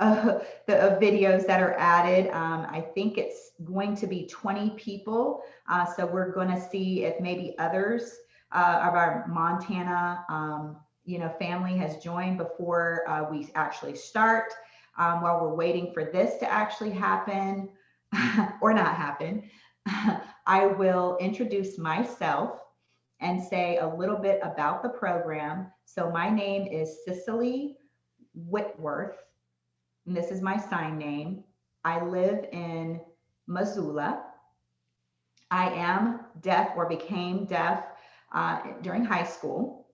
of the of videos that are added. Um, I think it's going to be 20 people. Uh, so we're going to see if maybe others uh, of our Montana, um, you know, family has joined before uh, we actually start. Um, while we're waiting for this to actually happen or not happen, I will introduce myself and say a little bit about the program. So my name is Cicely Whitworth, and this is my sign name. I live in Missoula. I am deaf or became deaf uh, during high school.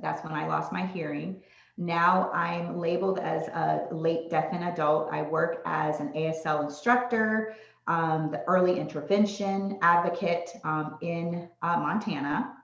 That's when I lost my hearing. Now I'm labeled as a late deafened adult. I work as an ASL instructor, um, the early intervention advocate um, in uh, Montana.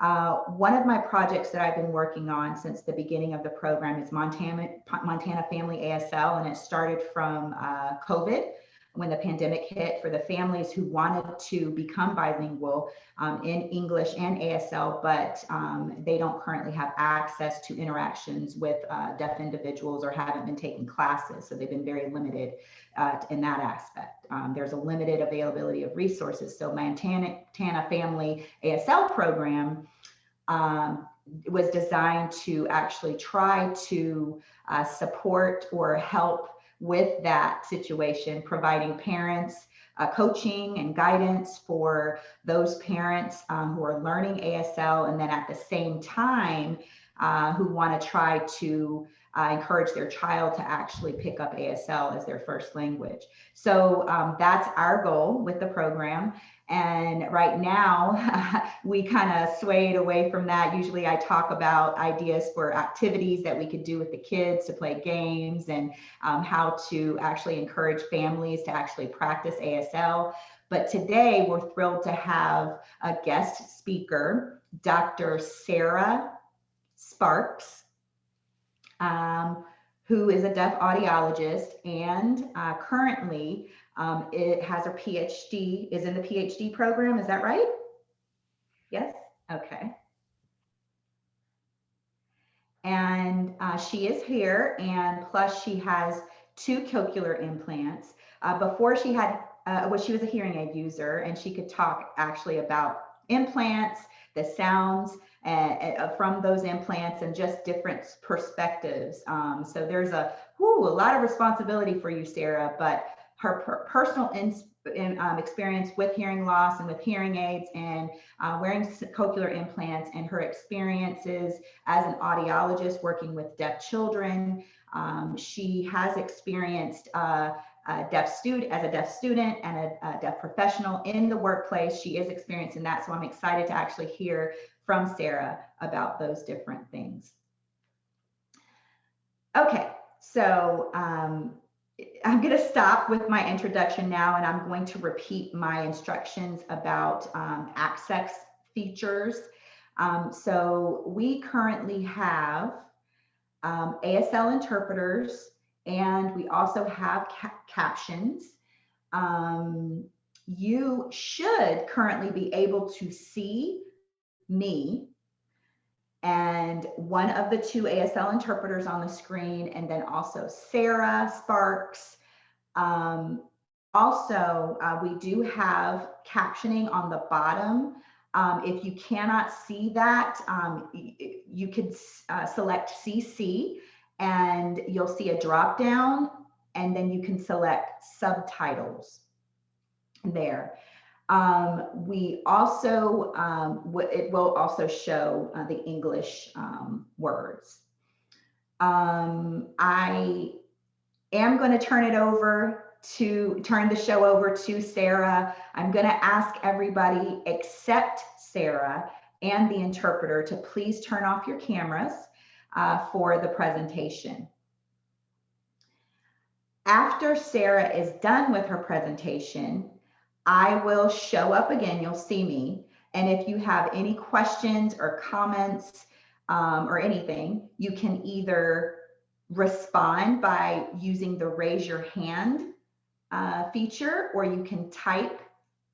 Uh, one of my projects that I've been working on since the beginning of the program is Montana, Montana Family ASL, and it started from uh, COVID when the pandemic hit for the families who wanted to become bilingual um, in English and ASL, but um, they don't currently have access to interactions with uh, deaf individuals or haven't been taking classes. So they've been very limited uh, in that aspect. Um, there's a limited availability of resources. So Montana, Family ASL program um, was designed to actually try to uh, support or help with that situation, providing parents uh, coaching and guidance for those parents um, who are learning ASL and then at the same time uh, who want to try to uh, encourage their child to actually pick up ASL as their first language. So um, that's our goal with the program. And right now, we kind of swayed away from that. Usually, I talk about ideas for activities that we could do with the kids to play games and um, how to actually encourage families to actually practice ASL. But today, we're thrilled to have a guest speaker, Dr. Sarah Sparks, um, who is a deaf audiologist and uh, currently um, it has a PhD, is in the PhD program. Is that right? Yes? Okay. And uh, she is here, and plus she has two cochlear implants. Uh, before she had, uh, well, she was a hearing aid user, and she could talk actually about implants, the sounds uh, from those implants, and just different perspectives. Um, so there's a, whew, a lot of responsibility for you, Sarah, but her per personal in, um, experience with hearing loss and with hearing aids and uh, wearing cochlear implants and her experiences as an audiologist working with deaf children. Um, she has experienced uh, a deaf student as a deaf student and a, a, deaf professional in the workplace. She is experiencing that. So I'm excited to actually hear from Sarah about those different things. Okay, so um, I'm going to stop with my introduction now, and I'm going to repeat my instructions about um, access features. Um, so we currently have um, ASL interpreters, and we also have ca captions. Um, you should currently be able to see me and one of the two ASL interpreters on the screen, and then also Sarah Sparks. Um, also, uh, we do have captioning on the bottom. Um, if you cannot see that, um, you could uh, select CC and you'll see a drop down and then you can select subtitles there. Um, we also, um, it will also show uh, the English um, words. Um, I am going to turn it over to turn the show over to Sarah. I'm going to ask everybody except Sarah and the interpreter to please turn off your cameras uh, for the presentation. After Sarah is done with her presentation, I will show up again. You'll see me. And if you have any questions or comments um, or anything, you can either respond by using the raise your hand uh, feature, or you can type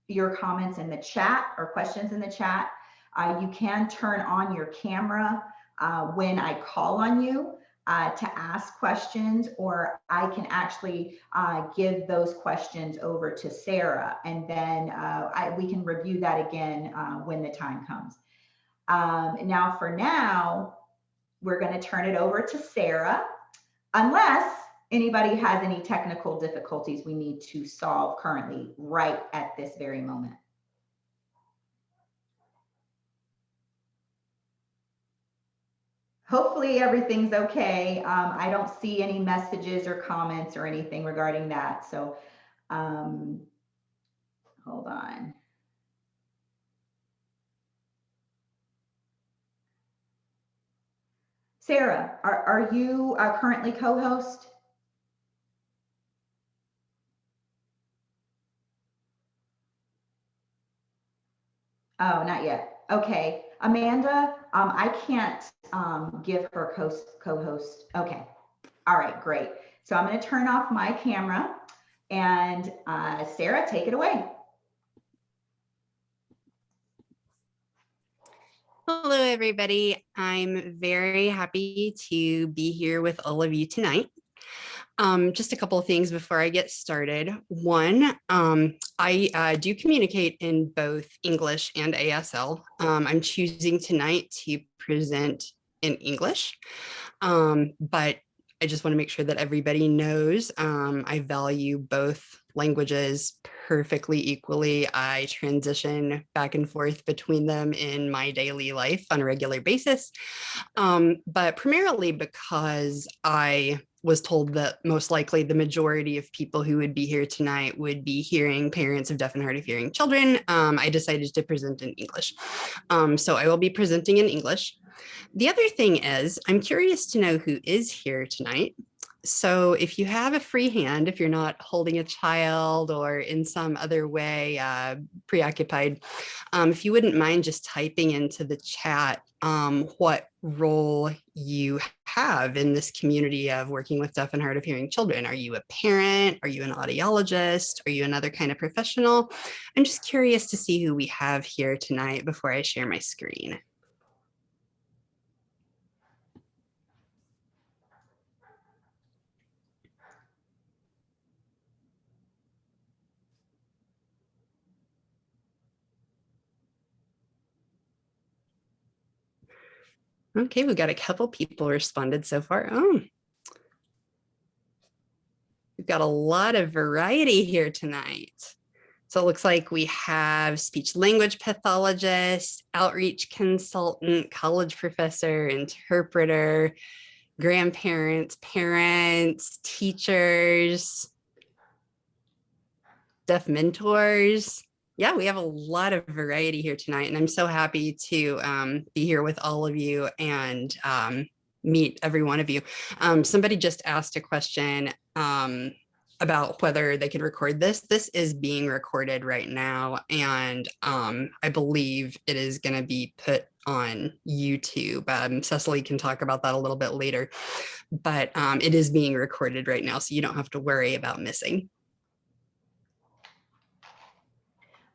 your comments in the chat or questions in the chat. Uh, you can turn on your camera uh, when I call on you. Uh, to ask questions, or I can actually uh, give those questions over to Sarah, and then uh, I, we can review that again uh, when the time comes. Um, now, for now, we're going to turn it over to Sarah, unless anybody has any technical difficulties we need to solve currently right at this very moment. Hopefully everything's okay. Um, I don't see any messages or comments or anything regarding that. So um, hold on. Sarah, are, are you uh, currently co-host? Oh, not yet. Okay. Amanda, um, I can't um, give her co-host. Okay. All right, great. So I'm going to turn off my camera and uh, Sarah, take it away. Hello, everybody. I'm very happy to be here with all of you tonight. Um, just a couple of things before I get started. One, um, I uh, do communicate in both English and ASL. Um, I'm choosing tonight to present in English, um, but I just want to make sure that everybody knows um, I value both languages perfectly equally. I transition back and forth between them in my daily life on a regular basis, um, but primarily because I was told that most likely the majority of people who would be here tonight would be hearing parents of deaf and hard of hearing children. Um, I decided to present in English. Um, so I will be presenting in English. The other thing is I'm curious to know who is here tonight. So if you have a free hand, if you're not holding a child or in some other way uh, preoccupied, um, if you wouldn't mind just typing into the chat um, what role you have in this community of working with deaf and hard of hearing children. Are you a parent? Are you an audiologist? Are you another kind of professional? I'm just curious to see who we have here tonight before I share my screen. Okay, we've got a couple people responded so far. Oh, we've got a lot of variety here tonight. So it looks like we have speech language pathologist, outreach consultant, college professor, interpreter, grandparents, parents, teachers, deaf mentors, yeah, we have a lot of variety here tonight, and I'm so happy to um, be here with all of you and um, meet every one of you. Um, somebody just asked a question um, about whether they could record this. This is being recorded right now, and um, I believe it is going to be put on YouTube. Um, Cecily can talk about that a little bit later, but it is being recorded right now, so you don't have to worry about missing.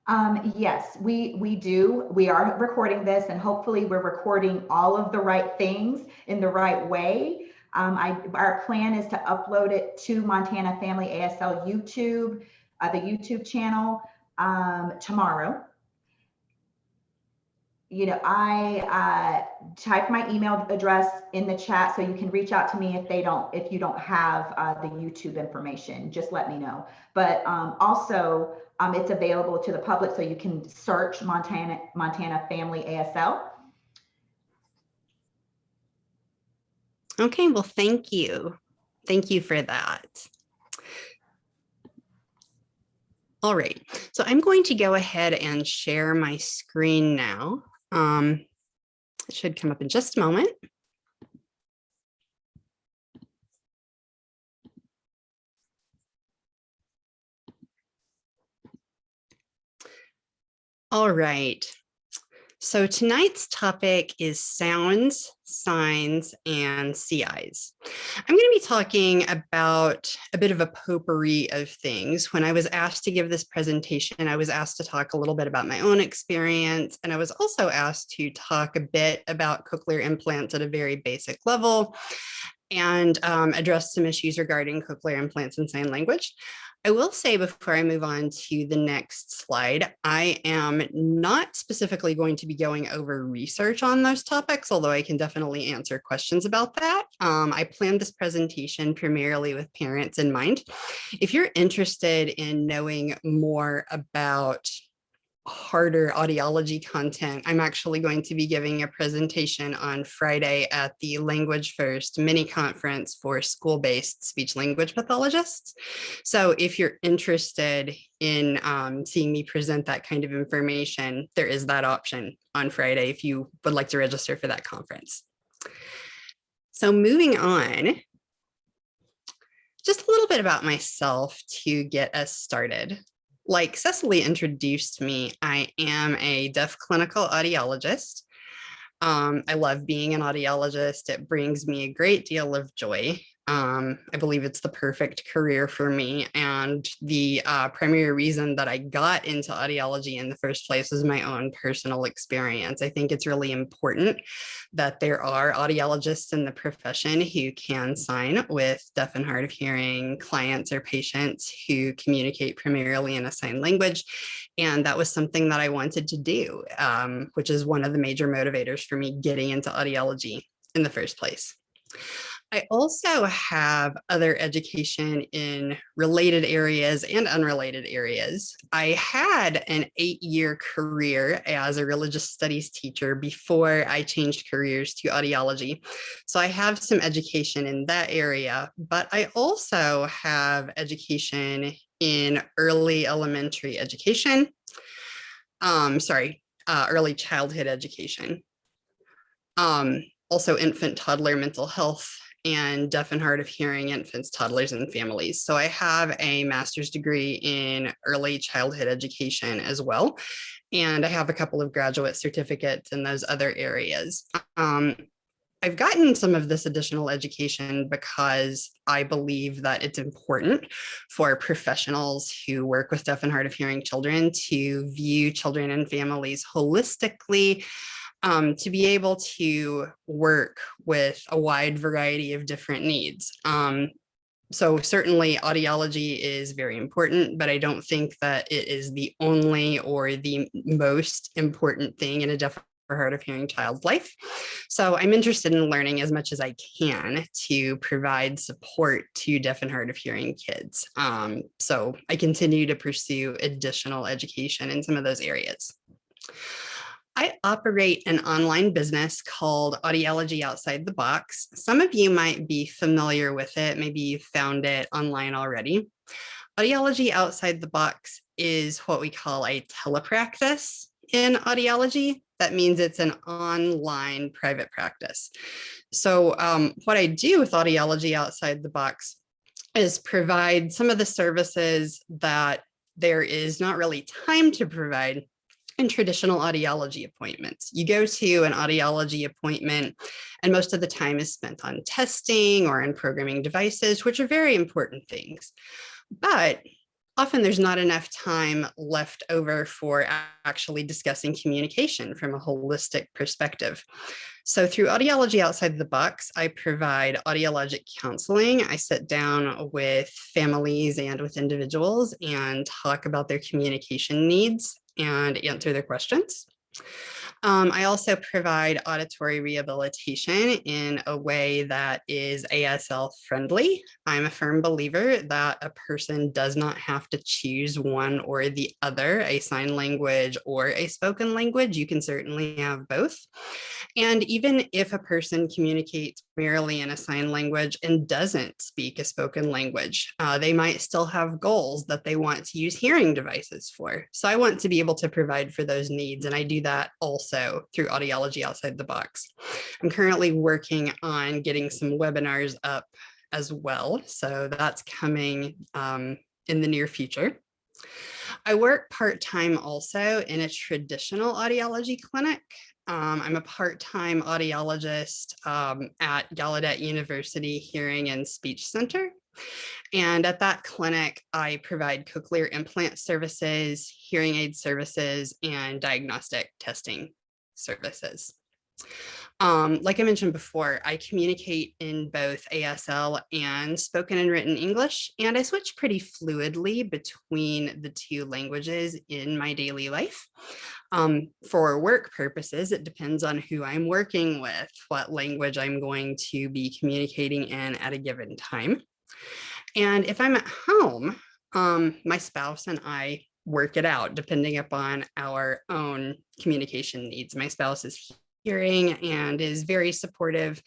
Um, yes, we, we do. We are recording this and hopefully we're recording all of the right things in the right way. Um, I, our plan is to upload it to Montana Family ASL YouTube, uh, the YouTube channel um, tomorrow. You know, I uh, type my email address in the chat so you can reach out to me if they don't, if you don't have uh, the YouTube information, just let me know. But um, also, um, it's available to the public, so you can search Montana Montana Family ASL. Okay, well, thank you. Thank you for that. All right, so I'm going to go ahead and share my screen now. Um, it should come up in just a moment. All right. So tonight's topic is sounds, signs, and CIs. I'm going to be talking about a bit of a potpourri of things. When I was asked to give this presentation, I was asked to talk a little bit about my own experience, and I was also asked to talk a bit about cochlear implants at a very basic level, and um, address some issues regarding cochlear implants and sign language. I will say before I move on to the next slide, I am not specifically going to be going over research on those topics, although I can definitely answer questions about that. Um, I planned this presentation primarily with parents in mind. If you're interested in knowing more about harder audiology content, I'm actually going to be giving a presentation on Friday at the Language First mini conference for school-based speech language pathologists. So if you're interested in um, seeing me present that kind of information, there is that option on Friday if you would like to register for that conference. So moving on, just a little bit about myself to get us started like Cecily introduced me, I am a deaf clinical audiologist. Um, I love being an audiologist. It brings me a great deal of joy. Um, I believe it's the perfect career for me. And the uh, primary reason that I got into audiology in the first place was my own personal experience. I think it's really important that there are audiologists in the profession who can sign with deaf and hard of hearing clients or patients who communicate primarily in a sign language. And that was something that I wanted to do, um, which is one of the major motivators for me getting into audiology in the first place. I also have other education in related areas and unrelated areas. I had an eight year career as a religious studies teacher before I changed careers to audiology. So I have some education in that area, but I also have education in early elementary education. Um, sorry, uh, early childhood education. Um, also infant toddler mental health and deaf and hard of hearing infants, toddlers, and families. So I have a master's degree in early childhood education as well. And I have a couple of graduate certificates in those other areas. Um, I've gotten some of this additional education because I believe that it's important for professionals who work with deaf and hard of hearing children to view children and families holistically um, to be able to work with a wide variety of different needs. Um, so certainly audiology is very important, but I don't think that it is the only or the most important thing in a deaf or hard of hearing child's life. So I'm interested in learning as much as I can to provide support to deaf and hard of hearing kids. Um, so I continue to pursue additional education in some of those areas. I operate an online business called Audiology Outside the Box. Some of you might be familiar with it. Maybe you found it online already. Audiology Outside the Box is what we call a telepractice in audiology. That means it's an online private practice. So um, what I do with Audiology Outside the Box is provide some of the services that there is not really time to provide traditional audiology appointments. You go to an audiology appointment and most of the time is spent on testing or on programming devices, which are very important things. But often there's not enough time left over for actually discussing communication from a holistic perspective. So through Audiology Outside the Box, I provide audiologic counseling. I sit down with families and with individuals and talk about their communication needs and answer their questions. Um, I also provide auditory rehabilitation in a way that is ASL friendly. I'm a firm believer that a person does not have to choose one or the other, a sign language or a spoken language. You can certainly have both. And even if a person communicates merely in a sign language and doesn't speak a spoken language, uh, they might still have goals that they want to use hearing devices for. So I want to be able to provide for those needs. And I do that also also through Audiology Outside the Box. I'm currently working on getting some webinars up as well. So that's coming um, in the near future. I work part-time also in a traditional audiology clinic. Um, I'm a part-time audiologist um, at Gallaudet University Hearing and Speech Center. And at that clinic, I provide cochlear implant services, hearing aid services, and diagnostic testing services. Um, like I mentioned before, I communicate in both ASL and spoken and written English, and I switch pretty fluidly between the two languages in my daily life. Um, for work purposes, it depends on who I'm working with, what language I'm going to be communicating in at a given time. And if I'm at home, um, my spouse and I work it out depending upon our own communication needs. My spouse is hearing and is very supportive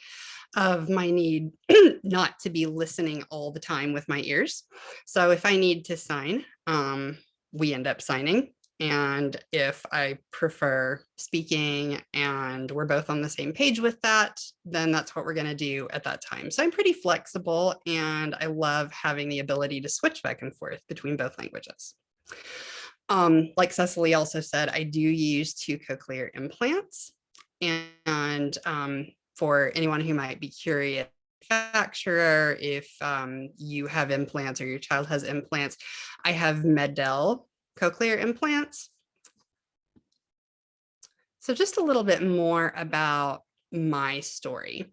of my need not to be listening all the time with my ears. So if I need to sign, um, we end up signing. And if I prefer speaking and we're both on the same page with that, then that's what we're going to do at that time. So I'm pretty flexible and I love having the ability to switch back and forth between both languages. Um, like Cecily also said, I do use two cochlear implants. And um, for anyone who might be curious, manufacturer, if um, you have implants or your child has implants, I have MED-EL cochlear implants. So just a little bit more about my story.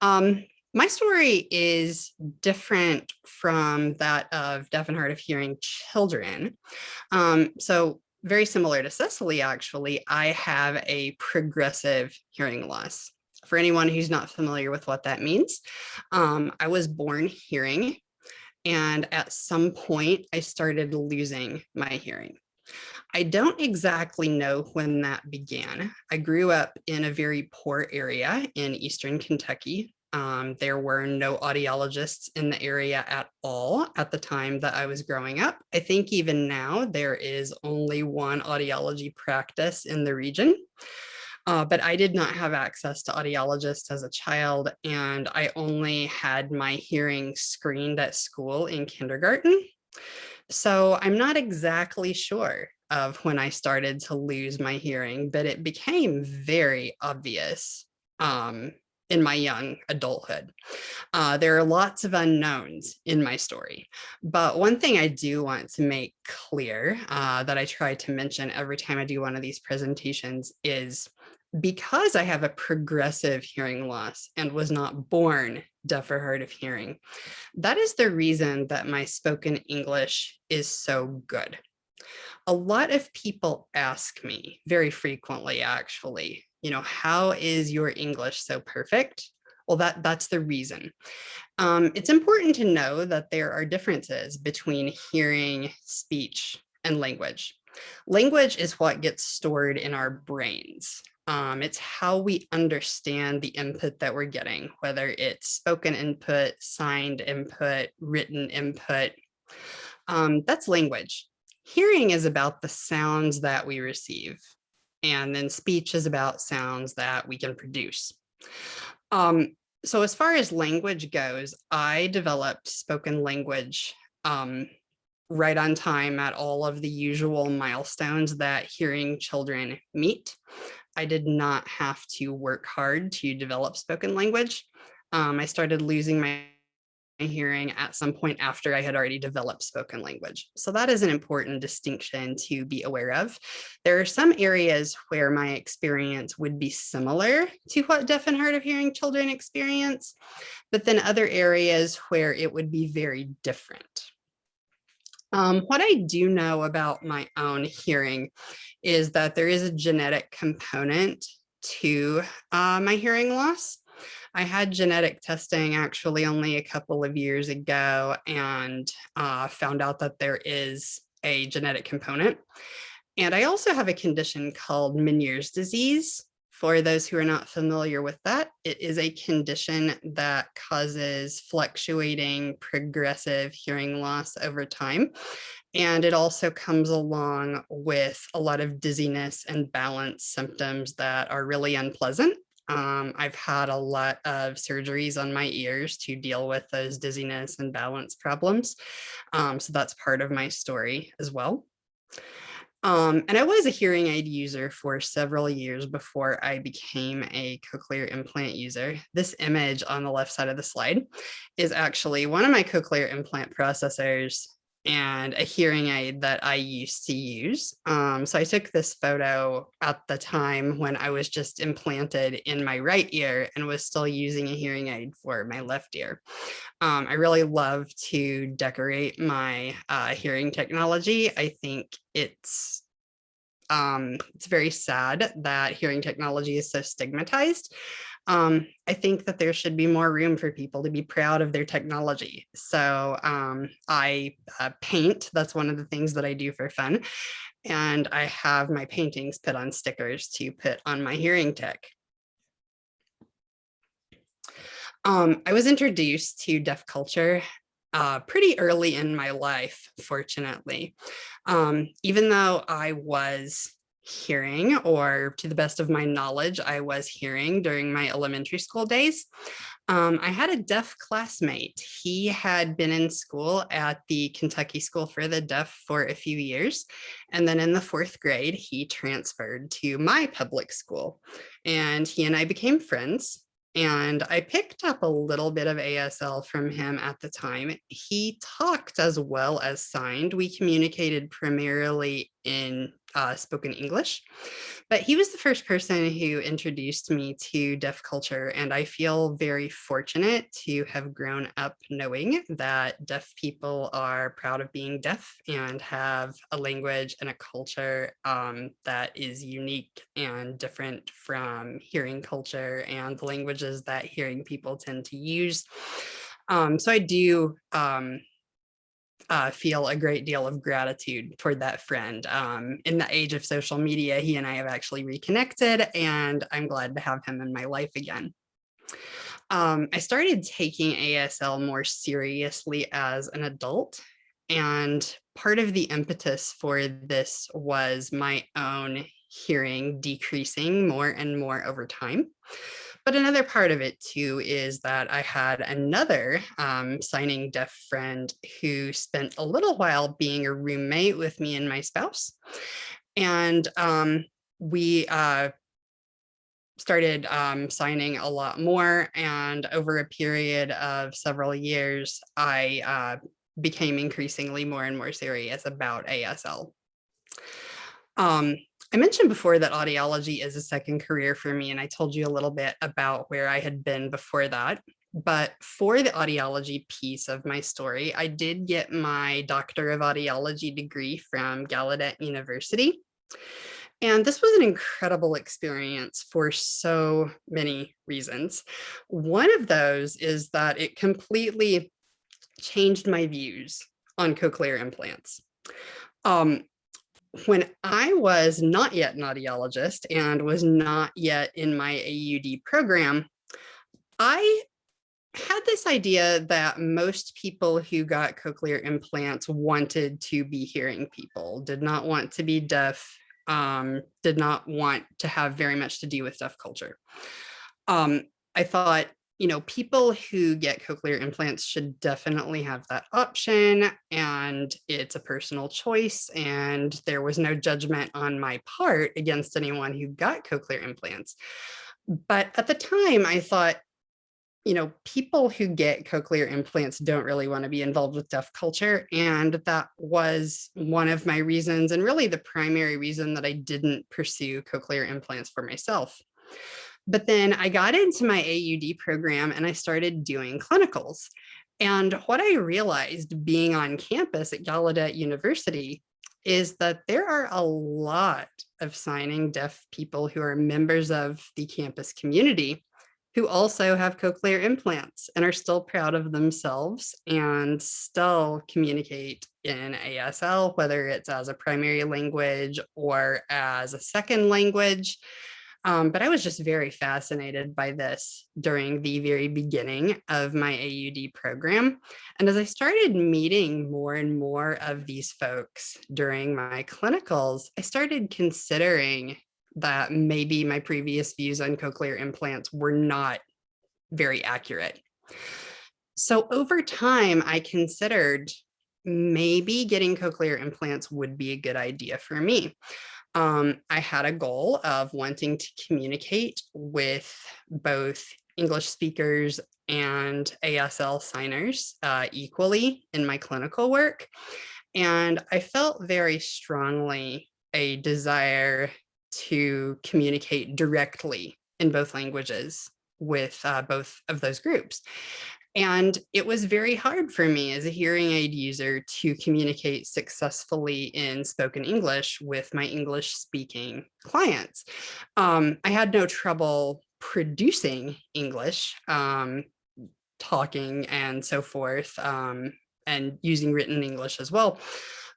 Um, my story is different from that of deaf and hard of hearing children. Um, so very similar to Cecily, actually, I have a progressive hearing loss. For anyone who's not familiar with what that means, um, I was born hearing and at some point I started losing my hearing. I don't exactly know when that began. I grew up in a very poor area in Eastern Kentucky. Um, there were no audiologists in the area at all at the time that I was growing up. I think even now there is only one audiology practice in the region. Uh, but I did not have access to audiologists as a child, and I only had my hearing screened at school in kindergarten. So I'm not exactly sure of when I started to lose my hearing, but it became very obvious um, in my young adulthood. Uh, there are lots of unknowns in my story, but one thing I do want to make clear uh, that I try to mention every time I do one of these presentations is because I have a progressive hearing loss and was not born deaf or hard of hearing, that is the reason that my spoken English is so good. A lot of people ask me very frequently, actually, you know, how is your English so perfect? Well, that, that's the reason. Um, it's important to know that there are differences between hearing, speech, and language. Language is what gets stored in our brains. Um, it's how we understand the input that we're getting, whether it's spoken input, signed input, written input. Um, that's language. Hearing is about the sounds that we receive. And then speech is about sounds that we can produce. Um, so as far as language goes, I developed spoken language um, right on time at all of the usual milestones that hearing children meet. I did not have to work hard to develop spoken language. Um, I started losing my hearing at some point after I had already developed spoken language. So that is an important distinction to be aware of. There are some areas where my experience would be similar to what deaf and hard of hearing children experience, but then other areas where it would be very different. Um, what I do know about my own hearing is that there is a genetic component to uh, my hearing loss. I had genetic testing actually only a couple of years ago and uh, found out that there is a genetic component. And I also have a condition called Meniere's disease. For those who are not familiar with that, it is a condition that causes fluctuating progressive hearing loss over time. And it also comes along with a lot of dizziness and balance symptoms that are really unpleasant. Um, I've had a lot of surgeries on my ears to deal with those dizziness and balance problems. Um, so that's part of my story as well. Um, and I was a hearing aid user for several years before I became a cochlear implant user. This image on the left side of the slide is actually one of my cochlear implant processors and a hearing aid that I used to use. Um, so I took this photo at the time when I was just implanted in my right ear and was still using a hearing aid for my left ear. Um, I really love to decorate my uh, hearing technology. I think it's um, it's very sad that hearing technology is so stigmatized. Um, I think that there should be more room for people to be proud of their technology. So um, I uh, paint, that's one of the things that I do for fun. And I have my paintings put on stickers to put on my hearing tech. Um, I was introduced to deaf culture uh, pretty early in my life, fortunately. Um, even though I was hearing, or to the best of my knowledge, I was hearing during my elementary school days. Um, I had a deaf classmate. He had been in school at the Kentucky School for the Deaf for a few years. And then in the fourth grade, he transferred to my public school and he and I became friends. And I picked up a little bit of ASL from him at the time. He talked as well as signed. We communicated primarily in uh, spoken English. But he was the first person who introduced me to deaf culture. And I feel very fortunate to have grown up knowing that deaf people are proud of being deaf and have a language and a culture um, that is unique and different from hearing culture and the languages that hearing people tend to use. Um, so I do um, uh, feel a great deal of gratitude toward that friend. Um, in the age of social media, he and I have actually reconnected and I'm glad to have him in my life again. Um, I started taking ASL more seriously as an adult and part of the impetus for this was my own hearing decreasing more and more over time. But another part of it too is that I had another um, signing deaf friend who spent a little while being a roommate with me and my spouse. And um, we uh, started um, signing a lot more. And over a period of several years, I uh, became increasingly more and more serious about ASL. Um, I mentioned before that audiology is a second career for me, and I told you a little bit about where I had been before that. But for the audiology piece of my story, I did get my Doctor of Audiology degree from Gallaudet University. And this was an incredible experience for so many reasons. One of those is that it completely changed my views on cochlear implants. Um, when I was not yet an audiologist and was not yet in my AUD program, I had this idea that most people who got cochlear implants wanted to be hearing people, did not want to be deaf, um, did not want to have very much to do with deaf culture. Um, I thought you know, people who get cochlear implants should definitely have that option and it's a personal choice and there was no judgment on my part against anyone who got cochlear implants. But at the time I thought, you know, people who get cochlear implants don't really want to be involved with deaf culture. And that was one of my reasons and really the primary reason that I didn't pursue cochlear implants for myself. But then I got into my AUD program and I started doing clinicals. And what I realized being on campus at Gallaudet University is that there are a lot of signing deaf people who are members of the campus community who also have cochlear implants and are still proud of themselves and still communicate in ASL, whether it's as a primary language or as a second language. Um, but I was just very fascinated by this during the very beginning of my AUD program. And as I started meeting more and more of these folks during my clinicals, I started considering that maybe my previous views on cochlear implants were not very accurate. So over time, I considered maybe getting cochlear implants would be a good idea for me um, I had a goal of wanting to communicate with both English speakers and ASL signers uh, equally in my clinical work. And I felt very strongly a desire to communicate directly in both languages with uh, both of those groups. And it was very hard for me as a hearing aid user to communicate successfully in spoken English with my English speaking clients. Um, I had no trouble producing English, um, talking and so forth, um, and using written English as well.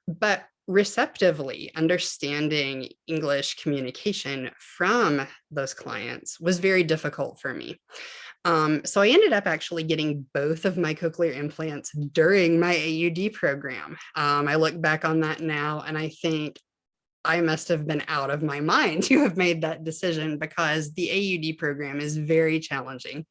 But receptively understanding English communication from those clients was very difficult for me. Um, so I ended up actually getting both of my cochlear implants during my AUD program. Um, I look back on that now and I think I must have been out of my mind to have made that decision because the AUD program is very challenging.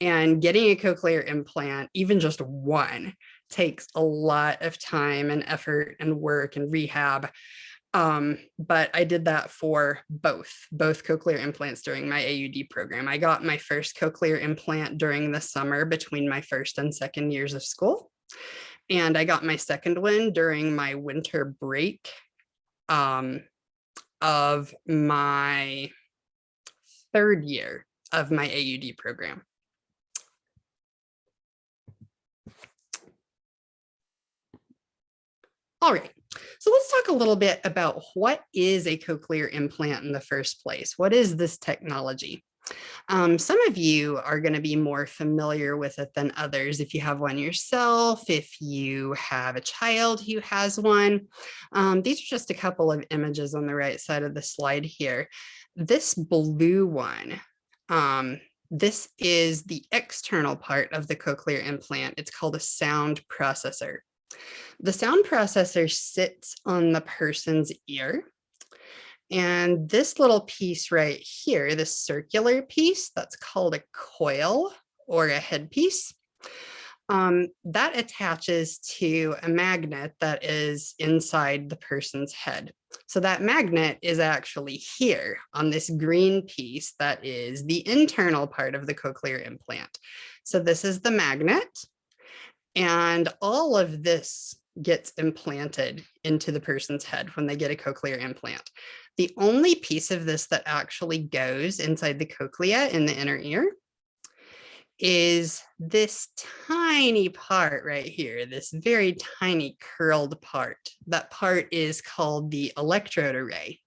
And getting a cochlear implant, even just one, takes a lot of time and effort and work and rehab. Um, but I did that for both, both cochlear implants during my AUD program. I got my first cochlear implant during the summer between my first and second years of school. And I got my second one during my winter break um, of my third year of my AUD program. All right, so let's talk a little bit about what is a cochlear implant in the first place? What is this technology? Um, some of you are going to be more familiar with it than others. If you have one yourself, if you have a child who has one, um, these are just a couple of images on the right side of the slide here. This blue one, um, this is the external part of the cochlear implant. It's called a sound processor. The sound processor sits on the person's ear. And this little piece right here, this circular piece, that's called a coil or a headpiece, um, that attaches to a magnet that is inside the person's head. So that magnet is actually here on this green piece that is the internal part of the cochlear implant. So this is the magnet. And all of this gets implanted into the person's head when they get a cochlear implant. The only piece of this that actually goes inside the cochlea in the inner ear is this tiny part right here, this very tiny curled part. That part is called the electrode array.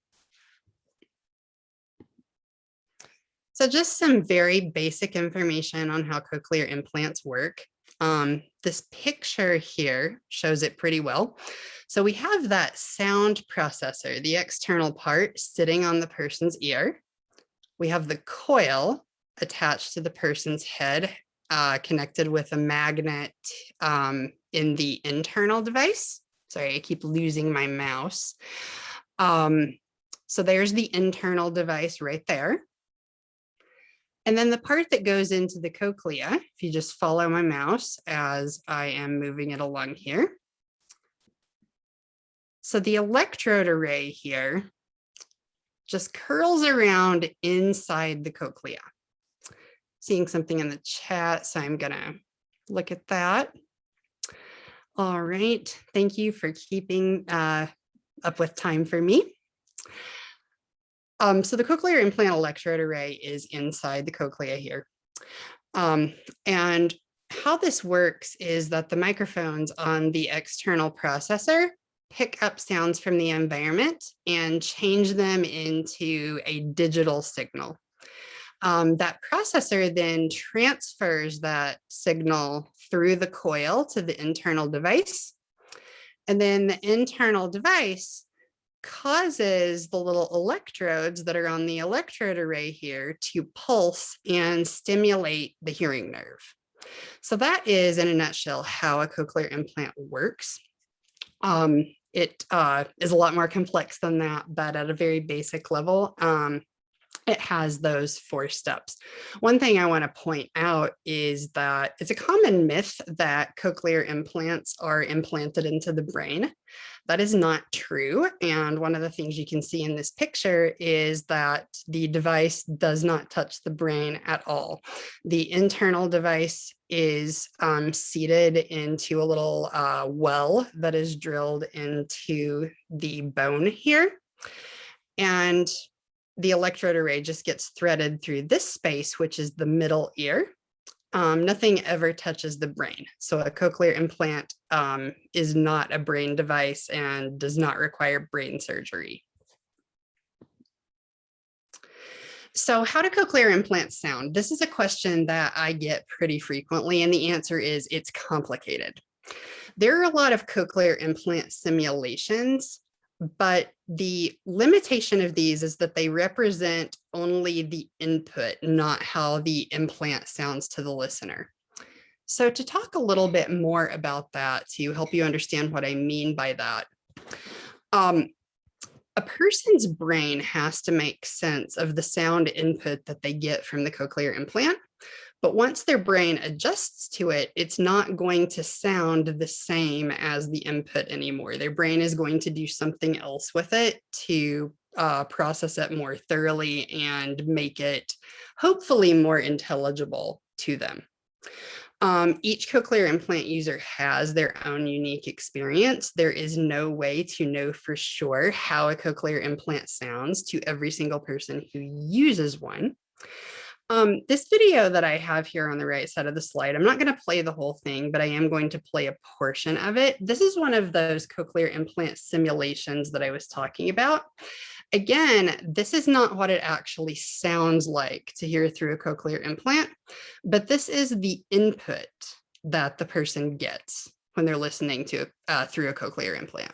So just some very basic information on how cochlear implants work. Um, this picture here shows it pretty well. So we have that sound processor, the external part sitting on the person's ear. We have the coil attached to the person's head, uh, connected with a magnet um, in the internal device. Sorry, I keep losing my mouse. Um, so there's the internal device right there. And then the part that goes into the cochlea, if you just follow my mouse as I am moving it along here. So the electrode array here just curls around inside the cochlea. Seeing something in the chat, so I'm gonna look at that. All right, thank you for keeping uh, up with time for me. Um, so the cochlear implant electrode array is inside the cochlea here. Um, and how this works is that the microphones on the external processor pick up sounds from the environment and change them into a digital signal. Um, that processor then transfers that signal through the coil to the internal device. And then the internal device causes the little electrodes that are on the electrode array here to pulse and stimulate the hearing nerve. So that is in a nutshell how a cochlear implant works. Um, it uh, is a lot more complex than that, but at a very basic level, um, it has those four steps. One thing I want to point out is that it's a common myth that cochlear implants are implanted into the brain. That is not true. And one of the things you can see in this picture is that the device does not touch the brain at all. The internal device is um, seated into a little uh, well that is drilled into the bone here. And the electrode array just gets threaded through this space, which is the middle ear. Um, nothing ever touches the brain. So a cochlear implant um, is not a brain device and does not require brain surgery. So how do cochlear implants sound? This is a question that I get pretty frequently, and the answer is it's complicated. There are a lot of cochlear implant simulations but the limitation of these is that they represent only the input, not how the implant sounds to the listener. So to talk a little bit more about that, to help you understand what I mean by that, um, a person's brain has to make sense of the sound input that they get from the cochlear implant. But once their brain adjusts to it, it's not going to sound the same as the input anymore. Their brain is going to do something else with it to uh, process it more thoroughly and make it hopefully more intelligible to them. Um, each cochlear implant user has their own unique experience. There is no way to know for sure how a cochlear implant sounds to every single person who uses one. Um, this video that I have here on the right side of the slide, I'm not going to play the whole thing, but I am going to play a portion of it. This is one of those cochlear implant simulations that I was talking about. Again, this is not what it actually sounds like to hear through a cochlear implant, but this is the input that the person gets when they're listening to uh, through a cochlear implant.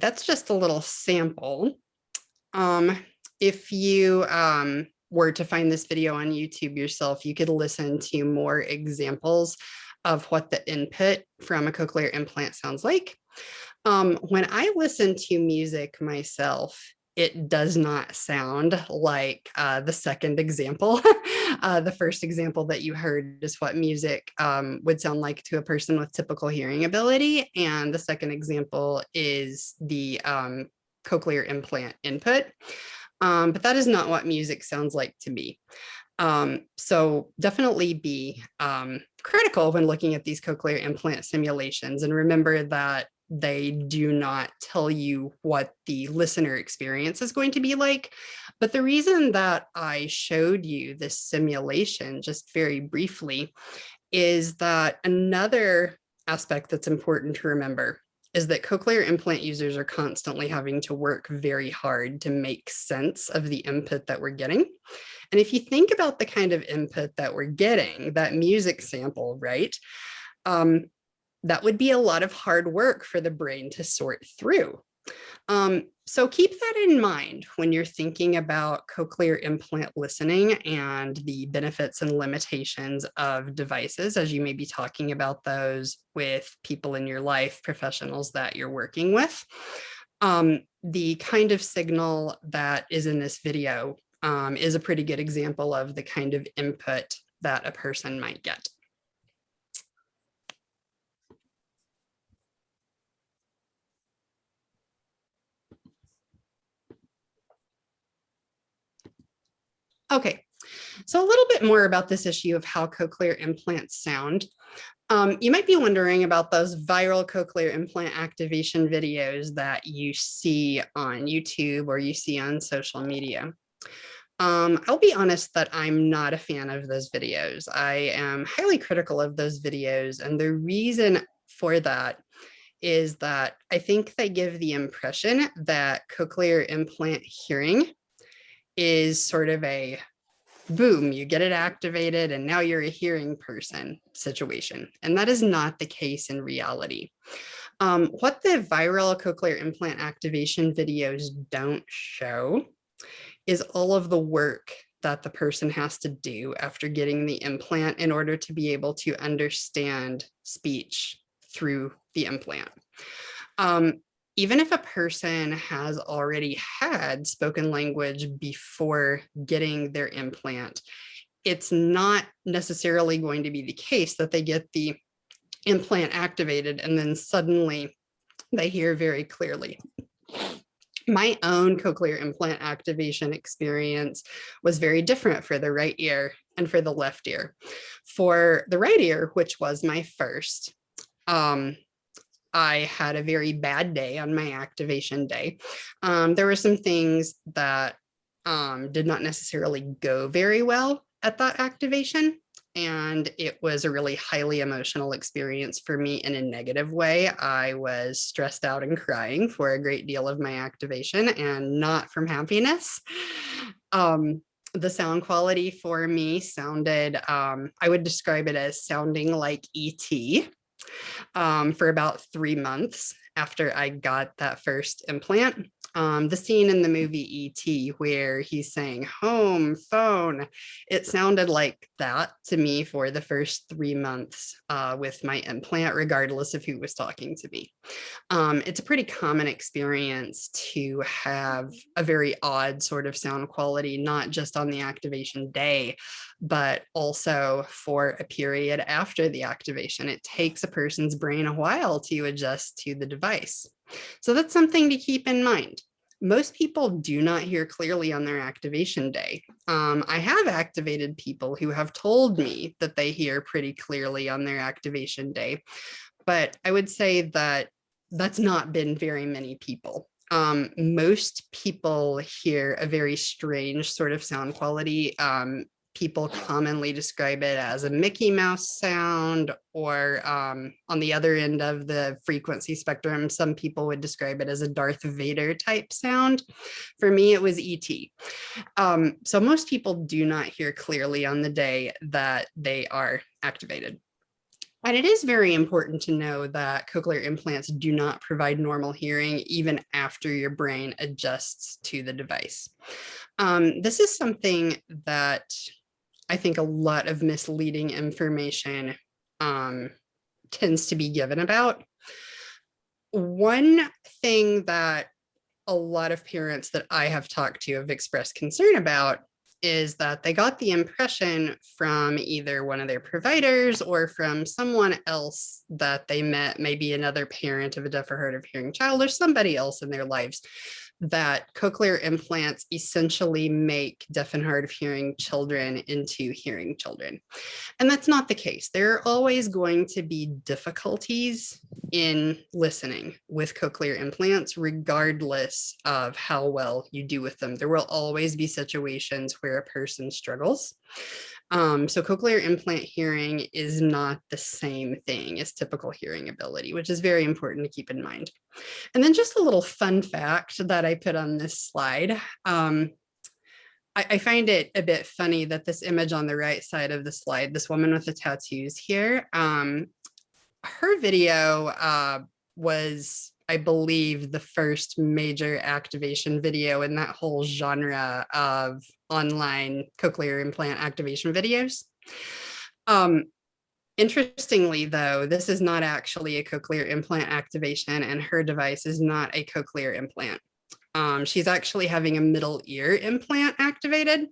That's just a little sample. Um, if you um, were to find this video on YouTube yourself, you could listen to more examples of what the input from a cochlear implant sounds like. Um, when I listen to music myself, it does not sound like uh, the second example. uh, the first example that you heard is what music um, would sound like to a person with typical hearing ability. And the second example is the um, cochlear implant input. Um, but that is not what music sounds like to me. Um, so definitely be um, critical when looking at these cochlear implant simulations and remember that they do not tell you what the listener experience is going to be like. But the reason that I showed you this simulation just very briefly is that another aspect that's important to remember is that cochlear implant users are constantly having to work very hard to make sense of the input that we're getting. And if you think about the kind of input that we're getting, that music sample, right? Um, that would be a lot of hard work for the brain to sort through. Um, so keep that in mind when you're thinking about cochlear implant listening and the benefits and limitations of devices as you may be talking about those with people in your life, professionals that you're working with. Um, the kind of signal that is in this video um, is a pretty good example of the kind of input that a person might get. Okay, so a little bit more about this issue of how cochlear implants sound. Um, you might be wondering about those viral cochlear implant activation videos that you see on YouTube or you see on social media. Um, I'll be honest that I'm not a fan of those videos. I am highly critical of those videos. And the reason for that is that I think they give the impression that cochlear implant hearing is sort of a boom, you get it activated and now you're a hearing person situation. And that is not the case in reality. Um, what the viral cochlear implant activation videos don't show is all of the work that the person has to do after getting the implant in order to be able to understand speech through the implant. Um, even if a person has already had spoken language before getting their implant, it's not necessarily going to be the case that they get the implant activated and then suddenly they hear very clearly my own cochlear implant activation experience was very different for the right ear and for the left ear. For the right ear, which was my first, um, I had a very bad day on my activation day. Um, there were some things that um, did not necessarily go very well at that activation and it was a really highly emotional experience for me in a negative way. I was stressed out and crying for a great deal of my activation and not from happiness. Um, the sound quality for me sounded, um, I would describe it as sounding like ET um, for about three months after I got that first implant um, the scene in the movie E.T. where he's saying home, phone, it sounded like that to me for the first three months uh, with my implant, regardless of who was talking to me. Um, it's a pretty common experience to have a very odd sort of sound quality, not just on the activation day, but also for a period after the activation. It takes a person's brain a while to adjust to the device. So that's something to keep in mind. Most people do not hear clearly on their activation day. Um, I have activated people who have told me that they hear pretty clearly on their activation day, but I would say that that's not been very many people. Um, most people hear a very strange sort of sound quality um, people commonly describe it as a Mickey Mouse sound, or um, on the other end of the frequency spectrum, some people would describe it as a Darth Vader type sound. For me, it was ET. Um, so most people do not hear clearly on the day that they are activated. And it is very important to know that cochlear implants do not provide normal hearing even after your brain adjusts to the device. Um, this is something that I think a lot of misleading information um, tends to be given about. One thing that a lot of parents that I have talked to have expressed concern about is that they got the impression from either one of their providers or from someone else that they met, maybe another parent of a deaf or hard of hearing child or somebody else in their lives that cochlear implants essentially make deaf and hard of hearing children into hearing children. And that's not the case. There are always going to be difficulties in listening with cochlear implants, regardless of how well you do with them. There will always be situations where a person struggles. Um, so cochlear implant hearing is not the same thing as typical hearing ability, which is very important to keep in mind. And then just a little fun fact that I put on this slide. Um, I, I find it a bit funny that this image on the right side of the slide, this woman with the tattoos here, um, her video uh, was I believe, the first major activation video in that whole genre of online cochlear implant activation videos. Um, interestingly, though, this is not actually a cochlear implant activation and her device is not a cochlear implant. Um, she's actually having a middle ear implant activated.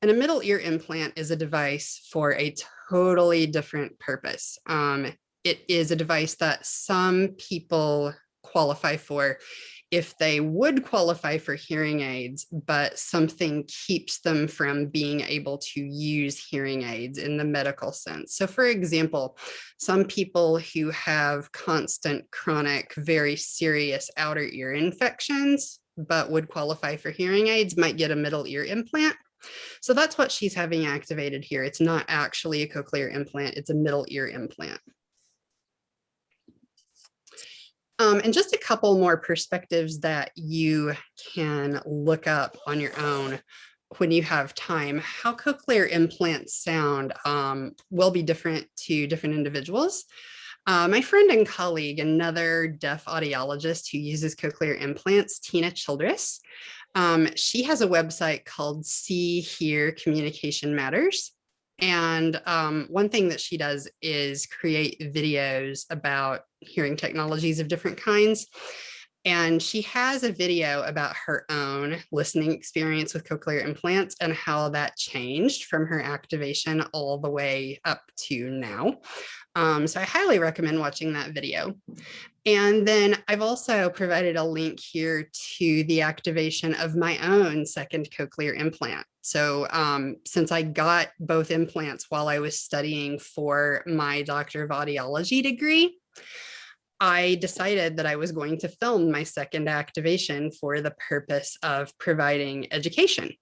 And a middle ear implant is a device for a totally different purpose. Um, it is a device that some people qualify for if they would qualify for hearing aids, but something keeps them from being able to use hearing aids in the medical sense. So for example, some people who have constant chronic, very serious outer ear infections, but would qualify for hearing aids might get a middle ear implant. So that's what she's having activated here. It's not actually a cochlear implant, it's a middle ear implant. Um, and just a couple more perspectives that you can look up on your own when you have time. How cochlear implants sound um, will be different to different individuals. Uh, my friend and colleague, another deaf audiologist who uses cochlear implants, Tina Childress, um, she has a website called See Hear Communication Matters. And um, one thing that she does is create videos about hearing technologies of different kinds. And she has a video about her own listening experience with cochlear implants and how that changed from her activation all the way up to now. Um, so I highly recommend watching that video. And then I've also provided a link here to the activation of my own second cochlear implant. So um, since I got both implants while I was studying for my Doctor of Audiology degree, I decided that I was going to film my second activation for the purpose of providing education.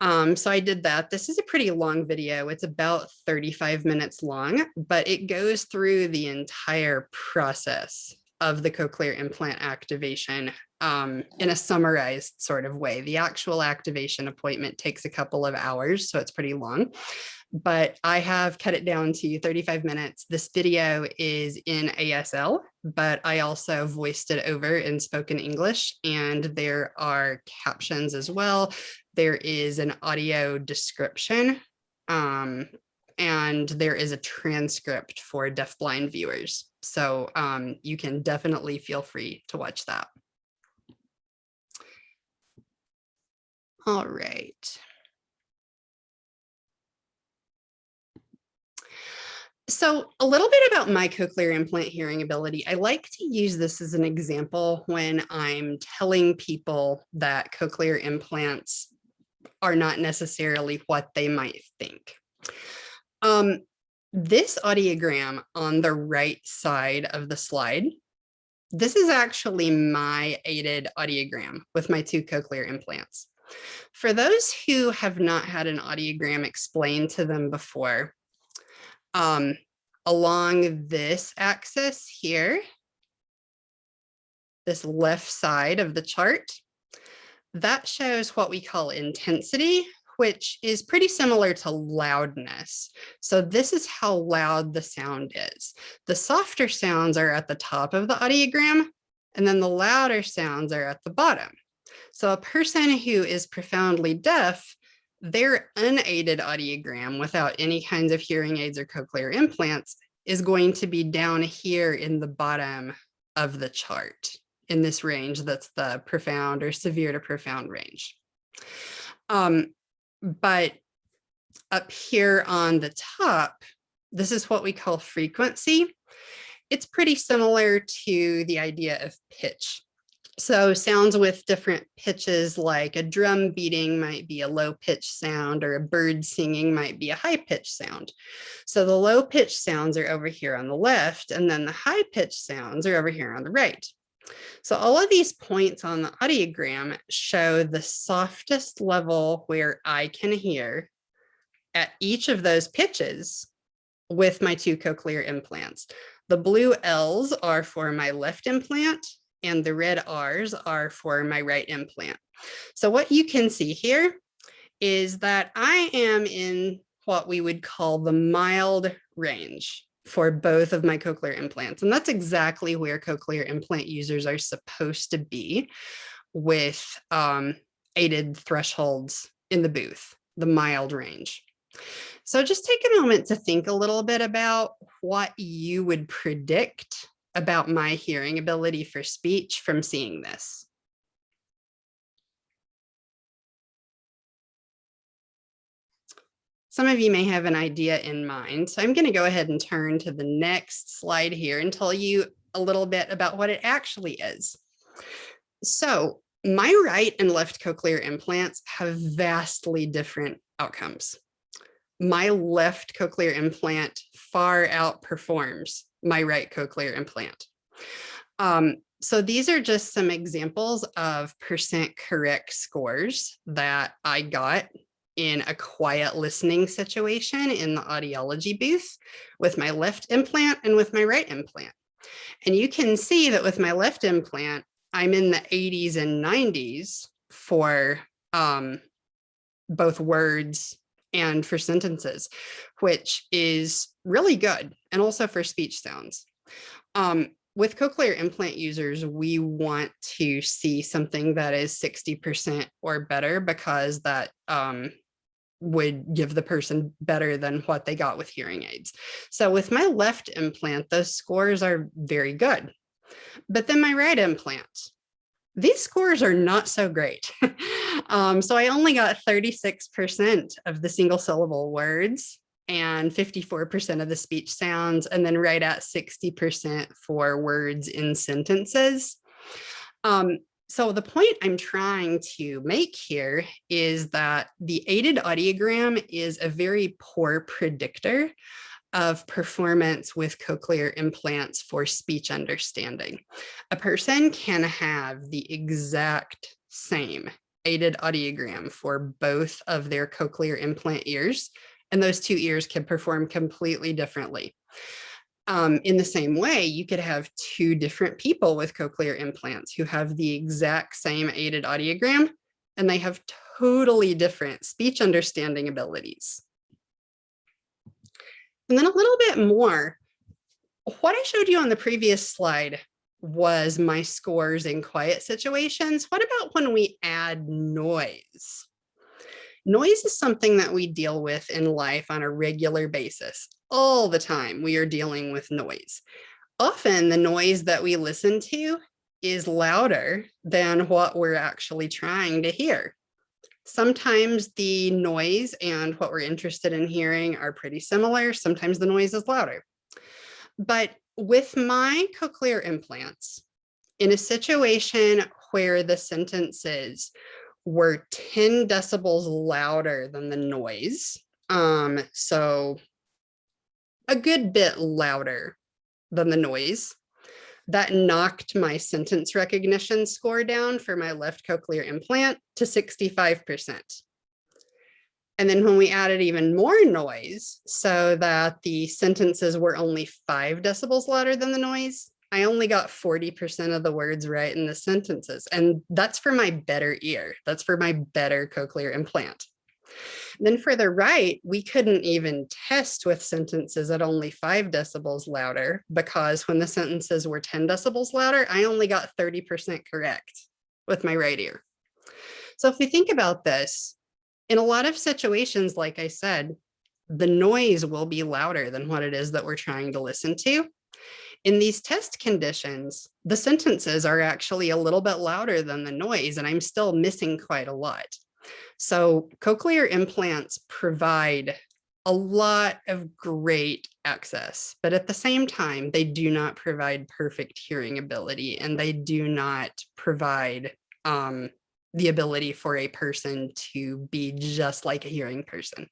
Um, so I did that. This is a pretty long video. It's about 35 minutes long, but it goes through the entire process of the cochlear implant activation um, in a summarized sort of way. The actual activation appointment takes a couple of hours, so it's pretty long but I have cut it down to 35 minutes. This video is in ASL, but I also voiced it over in spoken English and there are captions as well. There is an audio description um, and there is a transcript for deafblind viewers. So um, you can definitely feel free to watch that. All right. So a little bit about my cochlear implant hearing ability. I like to use this as an example when I'm telling people that cochlear implants are not necessarily what they might think. Um, this audiogram on the right side of the slide, this is actually my aided audiogram with my two cochlear implants. For those who have not had an audiogram explained to them before, um, along this axis here, this left side of the chart, that shows what we call intensity, which is pretty similar to loudness. So this is how loud the sound is. The softer sounds are at the top of the audiogram, and then the louder sounds are at the bottom. So a person who is profoundly deaf their unaided audiogram without any kinds of hearing aids or cochlear implants is going to be down here in the bottom of the chart in this range that's the profound or severe to profound range. Um, but up here on the top, this is what we call frequency. It's pretty similar to the idea of pitch. So sounds with different pitches like a drum beating might be a low pitch sound or a bird singing might be a high pitch sound. So the low pitch sounds are over here on the left and then the high pitch sounds are over here on the right. So all of these points on the audiogram show the softest level where I can hear at each of those pitches with my two cochlear implants. The blue L's are for my left implant and the red R's are for my right implant. So what you can see here is that I am in what we would call the mild range for both of my cochlear implants. And that's exactly where cochlear implant users are supposed to be with um, aided thresholds in the booth, the mild range. So just take a moment to think a little bit about what you would predict about my hearing ability for speech from seeing this. Some of you may have an idea in mind, so I'm going to go ahead and turn to the next slide here and tell you a little bit about what it actually is. So my right and left cochlear implants have vastly different outcomes. My left cochlear implant far outperforms my right cochlear implant. Um, so these are just some examples of percent correct scores that I got in a quiet listening situation in the audiology booth with my left implant and with my right implant. And you can see that with my left implant, I'm in the 80s and 90s for um, both words and for sentences, which is really good, and also for speech sounds. Um, with cochlear implant users, we want to see something that is 60% or better because that um, would give the person better than what they got with hearing aids. So with my left implant, those scores are very good. But then my right implant, these scores are not so great. um, so I only got 36% of the single syllable words and 54% of the speech sounds, and then right at 60% for words in sentences. Um, so the point I'm trying to make here is that the aided audiogram is a very poor predictor of performance with cochlear implants for speech understanding. A person can have the exact same aided audiogram for both of their cochlear implant ears, and those two ears can perform completely differently. Um, in the same way, you could have two different people with cochlear implants who have the exact same aided audiogram, and they have totally different speech understanding abilities. And then a little bit more, what I showed you on the previous slide was my scores in quiet situations. What about when we add noise? Noise is something that we deal with in life on a regular basis. All the time we are dealing with noise. Often the noise that we listen to is louder than what we're actually trying to hear. Sometimes the noise and what we're interested in hearing are pretty similar. Sometimes the noise is louder. But with my cochlear implants, in a situation where the sentences were 10 decibels louder than the noise. Um, so a good bit louder than the noise. That knocked my sentence recognition score down for my left cochlear implant to 65%. And then when we added even more noise so that the sentences were only five decibels louder than the noise, I only got 40% of the words right in the sentences. And that's for my better ear. That's for my better cochlear implant. Then for the right, we couldn't even test with sentences at only five decibels louder because when the sentences were 10 decibels louder, I only got 30% correct with my right ear. So if we think about this, in a lot of situations, like I said, the noise will be louder than what it is that we're trying to listen to. In these test conditions, the sentences are actually a little bit louder than the noise, and I'm still missing quite a lot. So cochlear implants provide a lot of great access, but at the same time, they do not provide perfect hearing ability and they do not provide um, the ability for a person to be just like a hearing person.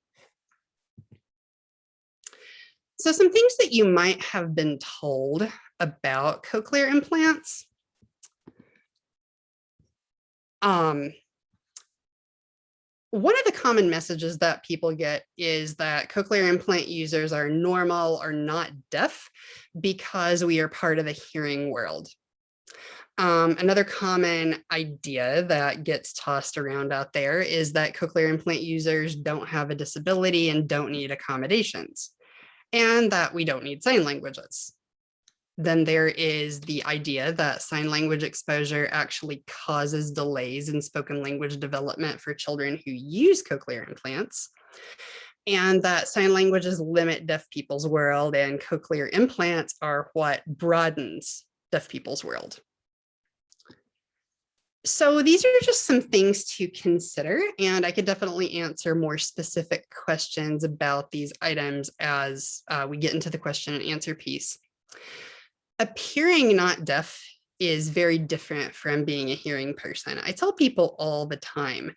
So some things that you might have been told about cochlear implants. Um, one of the common messages that people get is that cochlear implant users are normal or not deaf because we are part of the hearing world. Um, another common idea that gets tossed around out there is that cochlear implant users don't have a disability and don't need accommodations and that we don't need sign languages. Then there is the idea that sign language exposure actually causes delays in spoken language development for children who use cochlear implants and that sign languages limit deaf people's world and cochlear implants are what broadens deaf people's world. So these are just some things to consider, and I could definitely answer more specific questions about these items as uh, we get into the question and answer piece. Appearing not deaf is very different from being a hearing person. I tell people all the time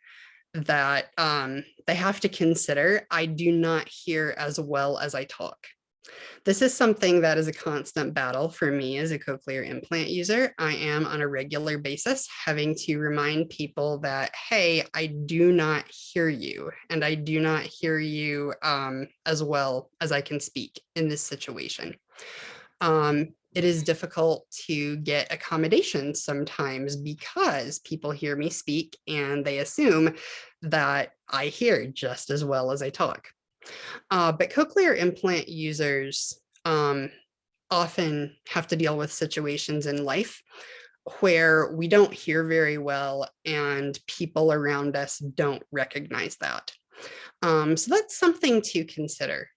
that um, they have to consider I do not hear as well as I talk. This is something that is a constant battle for me as a cochlear implant user. I am on a regular basis having to remind people that, hey, I do not hear you and I do not hear you um, as well as I can speak in this situation. Um, it is difficult to get accommodations sometimes because people hear me speak and they assume that I hear just as well as I talk. Uh, but cochlear implant users um, often have to deal with situations in life where we don't hear very well and people around us don't recognize that. Um, so that's something to consider.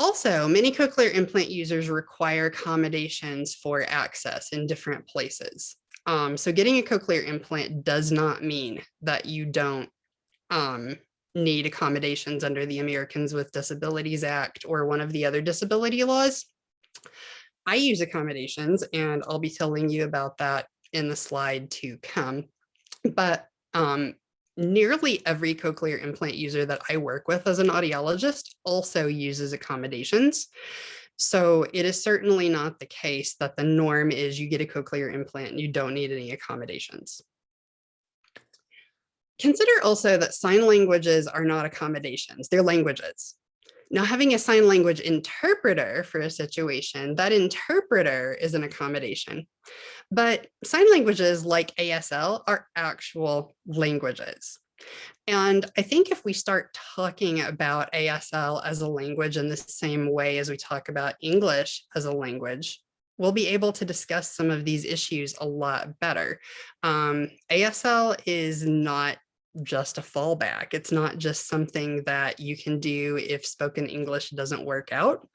Also, many cochlear implant users require accommodations for access in different places. Um, so getting a cochlear implant does not mean that you don't um, need accommodations under the Americans with Disabilities Act or one of the other disability laws. I use accommodations and I'll be telling you about that in the slide to come. But um, nearly every cochlear implant user that I work with as an audiologist also uses accommodations. So it is certainly not the case that the norm is you get a cochlear implant and you don't need any accommodations. Consider also that sign languages are not accommodations, they're languages. Now having a sign language interpreter for a situation, that interpreter is an accommodation. But sign languages like ASL are actual languages. And I think if we start talking about ASL as a language in the same way as we talk about English as a language, we'll be able to discuss some of these issues a lot better. Um, ASL is not just a fallback. It's not just something that you can do if spoken English doesn't work out.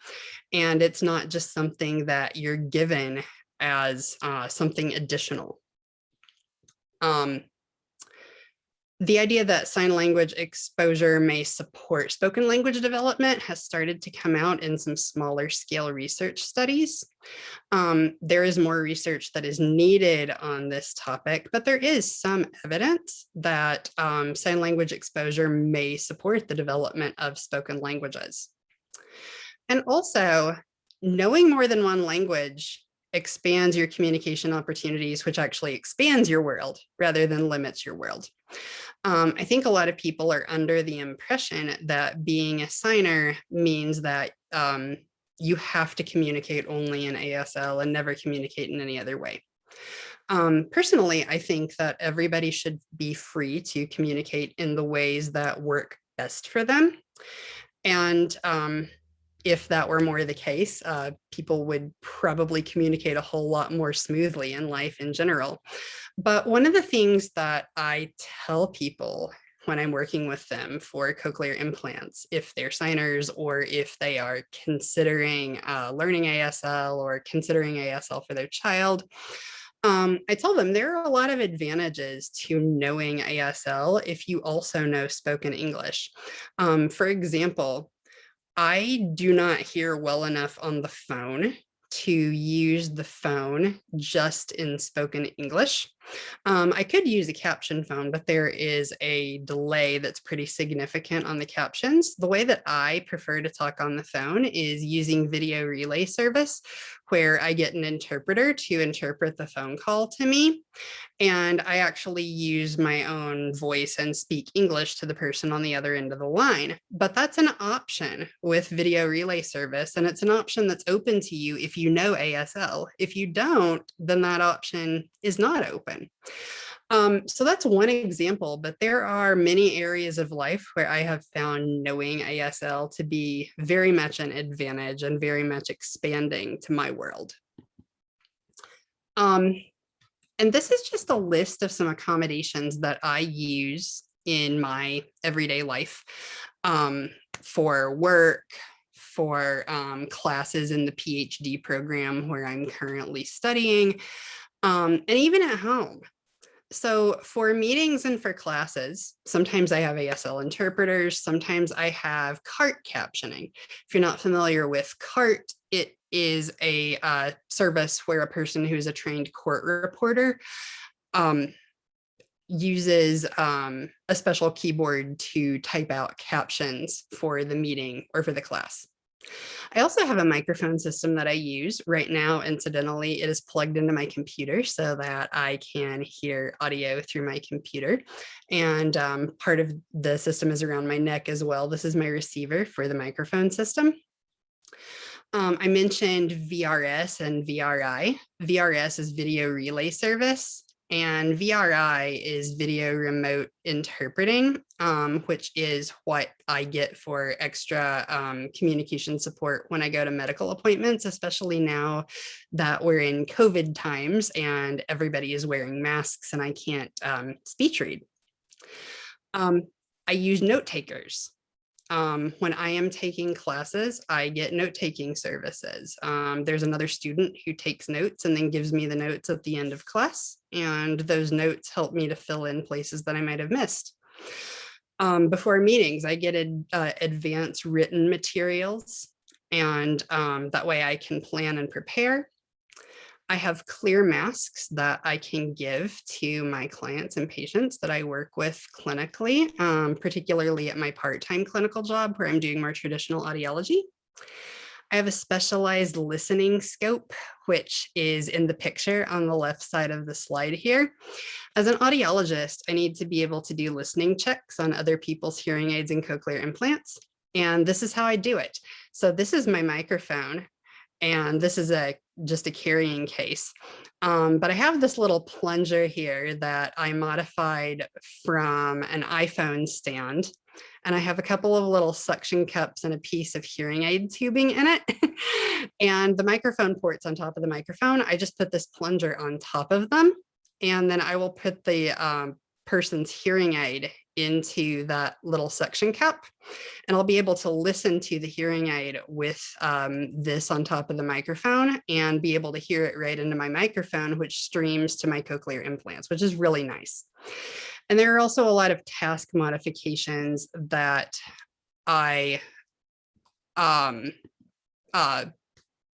And it's not just something that you're given as uh, something additional. Um, the idea that sign language exposure may support spoken language development has started to come out in some smaller scale research studies. Um, there is more research that is needed on this topic, but there is some evidence that um, sign language exposure may support the development of spoken languages. And also, knowing more than one language expands your communication opportunities, which actually expands your world rather than limits your world. Um, I think a lot of people are under the impression that being a signer means that um, you have to communicate only in ASL and never communicate in any other way. Um, personally, I think that everybody should be free to communicate in the ways that work best for them. And um, if that were more the case, uh, people would probably communicate a whole lot more smoothly in life in general. But one of the things that I tell people when I'm working with them for cochlear implants, if they're signers or if they are considering uh, learning ASL or considering ASL for their child, um, I tell them there are a lot of advantages to knowing ASL if you also know spoken English. Um, for example, I do not hear well enough on the phone to use the phone just in spoken English. Um, I could use a caption phone, but there is a delay that's pretty significant on the captions. The way that I prefer to talk on the phone is using video relay service, where I get an interpreter to interpret the phone call to me. And I actually use my own voice and speak English to the person on the other end of the line. But that's an option with video relay service. And it's an option that's open to you if you know ASL. If you don't, then that option is not open. Um, so that's one example, but there are many areas of life where I have found knowing ASL to be very much an advantage and very much expanding to my world. Um, and this is just a list of some accommodations that I use in my everyday life um, for work, for um, classes in the PhD program where I'm currently studying, um, and even at home. So for meetings and for classes, sometimes I have ASL interpreters, sometimes I have CART captioning. If you're not familiar with CART, it is a uh, service where a person who's a trained court reporter um, uses um, a special keyboard to type out captions for the meeting or for the class. I also have a microphone system that I use right now. Incidentally, it is plugged into my computer so that I can hear audio through my computer. And um, part of the system is around my neck as well. This is my receiver for the microphone system. Um, I mentioned VRS and VRI. VRS is video relay service and VRI is video remote interpreting, um, which is what I get for extra um, communication support when I go to medical appointments, especially now that we're in COVID times and everybody is wearing masks and I can't um, speech read. Um, I use note takers um, when I am taking classes, I get note-taking services. Um, there's another student who takes notes and then gives me the notes at the end of class. And those notes help me to fill in places that I might have missed. Um, before meetings, I get ad, uh, advanced written materials and um, that way I can plan and prepare. I have clear masks that I can give to my clients and patients that I work with clinically, um, particularly at my part-time clinical job where I'm doing more traditional audiology. I have a specialized listening scope, which is in the picture on the left side of the slide here. As an audiologist, I need to be able to do listening checks on other people's hearing aids and cochlear implants. And this is how I do it. So this is my microphone and this is a just a carrying case. Um, but I have this little plunger here that I modified from an iPhone stand. And I have a couple of little suction cups and a piece of hearing aid tubing in it. and the microphone ports on top of the microphone, I just put this plunger on top of them. And then I will put the um, person's hearing aid into that little suction cup and I'll be able to listen to the hearing aid with um, this on top of the microphone and be able to hear it right into my microphone, which streams to my cochlear implants, which is really nice. And there are also a lot of task modifications that I um, uh,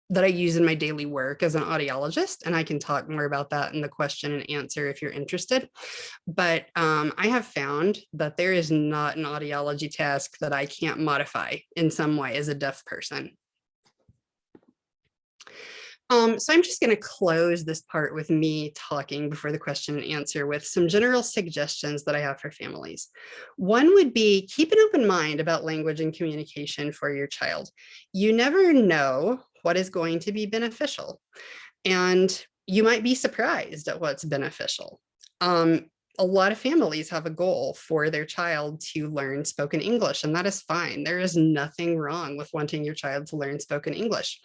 that I use in my daily work as an audiologist, and I can talk more about that in the question and answer if you're interested. But um, I have found that there is not an audiology task that I can't modify in some way as a deaf person. Um, so I'm just going to close this part with me talking before the question and answer with some general suggestions that I have for families. One would be keep an open mind about language and communication for your child. You never know what is going to be beneficial. And you might be surprised at what's beneficial. Um, a lot of families have a goal for their child to learn spoken English, and that is fine. There is nothing wrong with wanting your child to learn spoken English.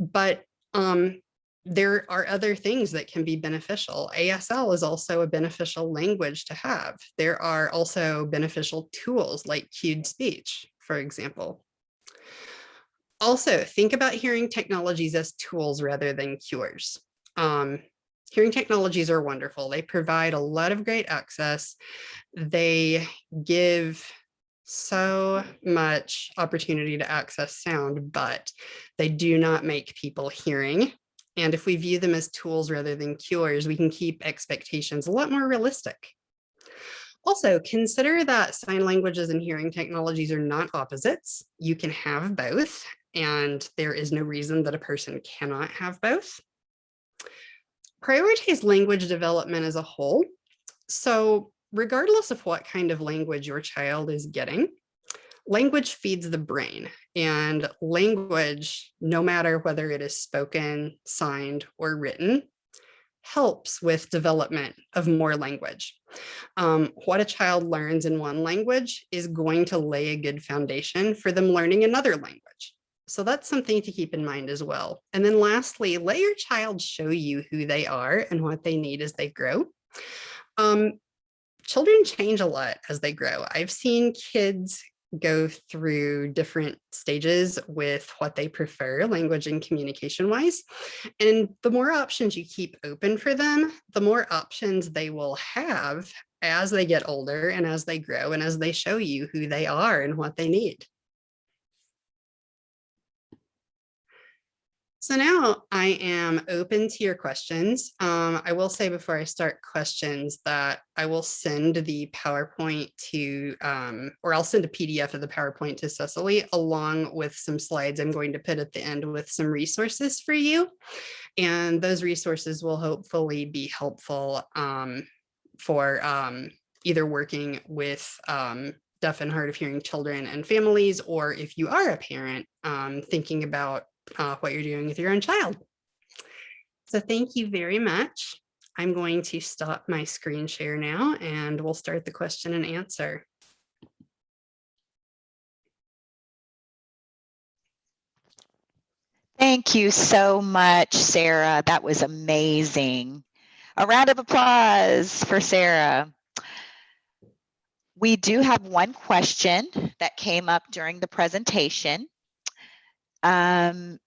But um, there are other things that can be beneficial. ASL is also a beneficial language to have. There are also beneficial tools like cued speech, for example. Also, think about hearing technologies as tools rather than cures. Um, hearing technologies are wonderful. They provide a lot of great access. They give so much opportunity to access sound, but they do not make people hearing. And if we view them as tools rather than cures, we can keep expectations a lot more realistic. Also, consider that sign languages and hearing technologies are not opposites. You can have both, and there is no reason that a person cannot have both. Prioritize language development as a whole. So regardless of what kind of language your child is getting, language feeds the brain and language, no matter whether it is spoken, signed, or written, helps with development of more language. Um, what a child learns in one language is going to lay a good foundation for them learning another language. So that's something to keep in mind as well. And then lastly, let your child show you who they are and what they need as they grow. Um, children change a lot as they grow. I've seen kids go through different stages with what they prefer language and communication wise. And the more options you keep open for them, the more options they will have as they get older and as they grow and as they show you who they are and what they need. So now I am open to your questions. Um, I will say before I start questions that I will send the PowerPoint to, um, or I'll send a PDF of the PowerPoint to Cecily along with some slides I'm going to put at the end with some resources for you. And those resources will hopefully be helpful um, for um, either working with um, deaf and hard of hearing children and families, or if you are a parent um, thinking about uh, what you're doing with your own child. So thank you very much. I'm going to stop my screen share now and we'll start the question and answer. Thank you so much, Sarah. That was amazing. A round of applause for Sarah. We do have one question that came up during the presentation. Um,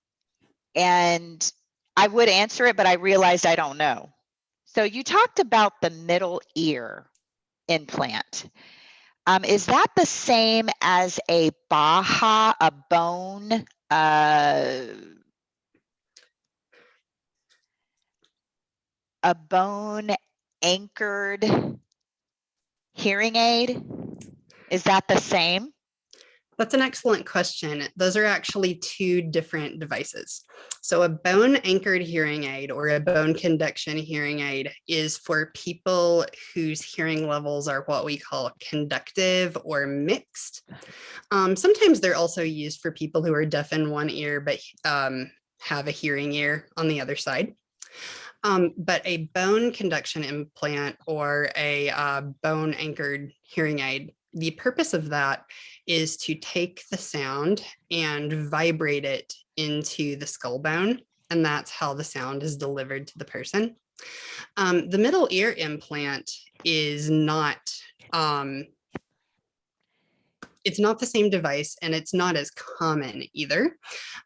and I would answer it, but I realized I don't know. So you talked about the middle ear implant. Um, is that the same as a Baha, a bone, uh, a bone anchored hearing aid? Is that the same? That's an excellent question. Those are actually two different devices. So a bone anchored hearing aid or a bone conduction hearing aid is for people whose hearing levels are what we call conductive or mixed. Um, sometimes they're also used for people who are deaf in one ear but um, have a hearing ear on the other side. Um, but a bone conduction implant or a uh, bone anchored hearing aid, the purpose of that is to take the sound and vibrate it into the skull bone. And that's how the sound is delivered to the person. Um, the middle ear implant is not, um, it's not the same device and it's not as common either.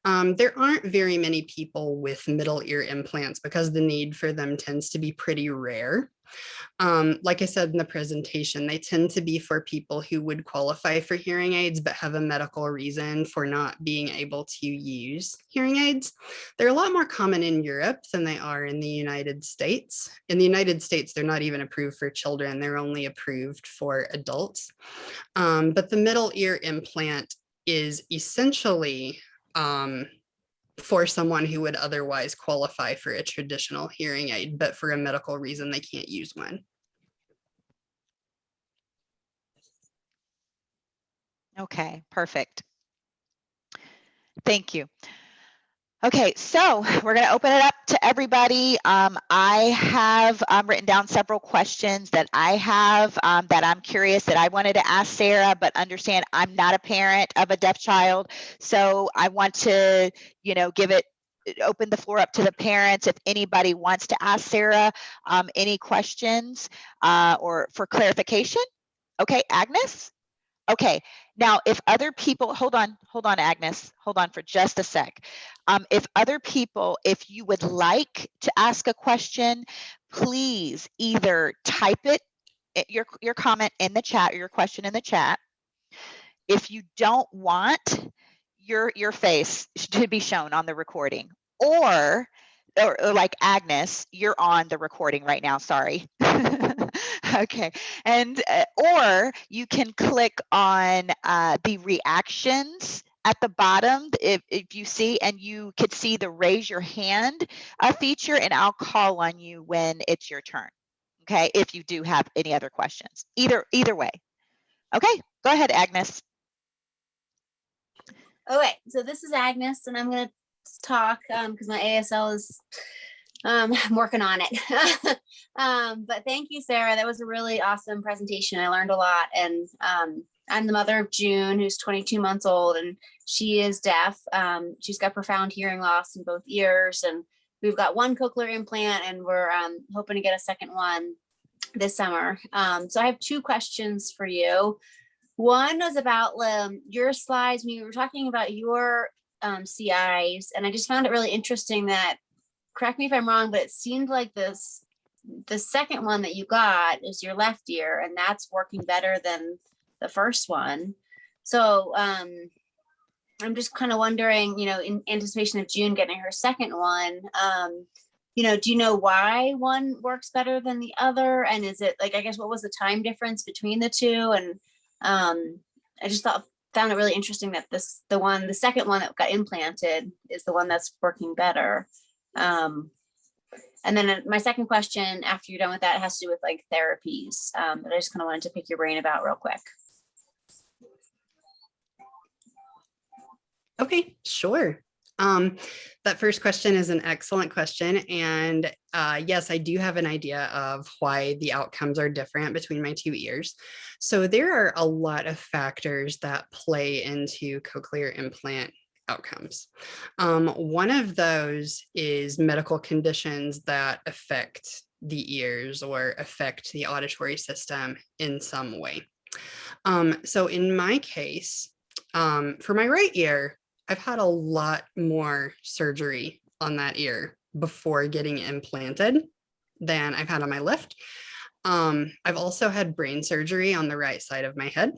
Um, there aren't very many people with middle ear implants because the need for them tends to be pretty rare. Um, like I said in the presentation, they tend to be for people who would qualify for hearing aids, but have a medical reason for not being able to use hearing aids. They're a lot more common in Europe than they are in the United States. In the United States, they're not even approved for children. They're only approved for adults. Um, but the middle ear implant is essentially um, for someone who would otherwise qualify for a traditional hearing aid, but for a medical reason, they can't use one. Okay, perfect. Thank you. Okay, so we're going to open it up to everybody. Um, I have um, written down several questions that I have um, that I'm curious that I wanted to ask Sarah, but understand I'm not a parent of a deaf child. So I want to, you know, give it open the floor up to the parents if anybody wants to ask Sarah um, any questions uh, or for clarification. Okay, Agnes? Okay, now if other people, hold on, hold on, Agnes, hold on for just a sec. Um, if other people, if you would like to ask a question, please either type it, eh, your, your comment in the chat, or your question in the chat. If you don't want your, your face to be shown on the recording, or, or, or like Agnes, you're on the recording right now, sorry. okay. And uh, or you can click on uh, the reactions at the bottom if, if you see and you could see the raise your hand uh, feature and I'll call on you when it's your turn. Okay? If you do have any other questions. Either either way. Okay? Go ahead Agnes. Okay, so this is Agnes and I'm gonna talk um because my ASL is um, I'm working on it. um, but thank you, Sarah. That was a really awesome presentation. I learned a lot. And um, I'm the mother of June, who's 22 months old, and she is deaf. Um, she's got profound hearing loss in both ears. And we've got one cochlear implant, and we're um, hoping to get a second one this summer. Um, so I have two questions for you. One was about um, your slides when you were talking about your um, CIs, and I just found it really interesting that correct me if I'm wrong, but it seemed like this, the second one that you got is your left ear and that's working better than the first one. So um, I'm just kind of wondering, you know, in anticipation of June getting her second one, um, you know, do you know why one works better than the other? And is it like, I guess, what was the time difference between the two? And um, I just thought, found it really interesting that this, the one, the second one that got implanted is the one that's working better. Um, and then uh, my second question after you're done with that has to do with like therapies um, that I just kind of wanted to pick your brain about real quick. Okay, sure. Um, that first question is an excellent question. And uh, yes, I do have an idea of why the outcomes are different between my two ears. So there are a lot of factors that play into cochlear implant outcomes. Um, one of those is medical conditions that affect the ears or affect the auditory system in some way. Um, so in my case, um, for my right ear, I've had a lot more surgery on that ear before getting implanted than I've had on my left. Um, I've also had brain surgery on the right side of my head.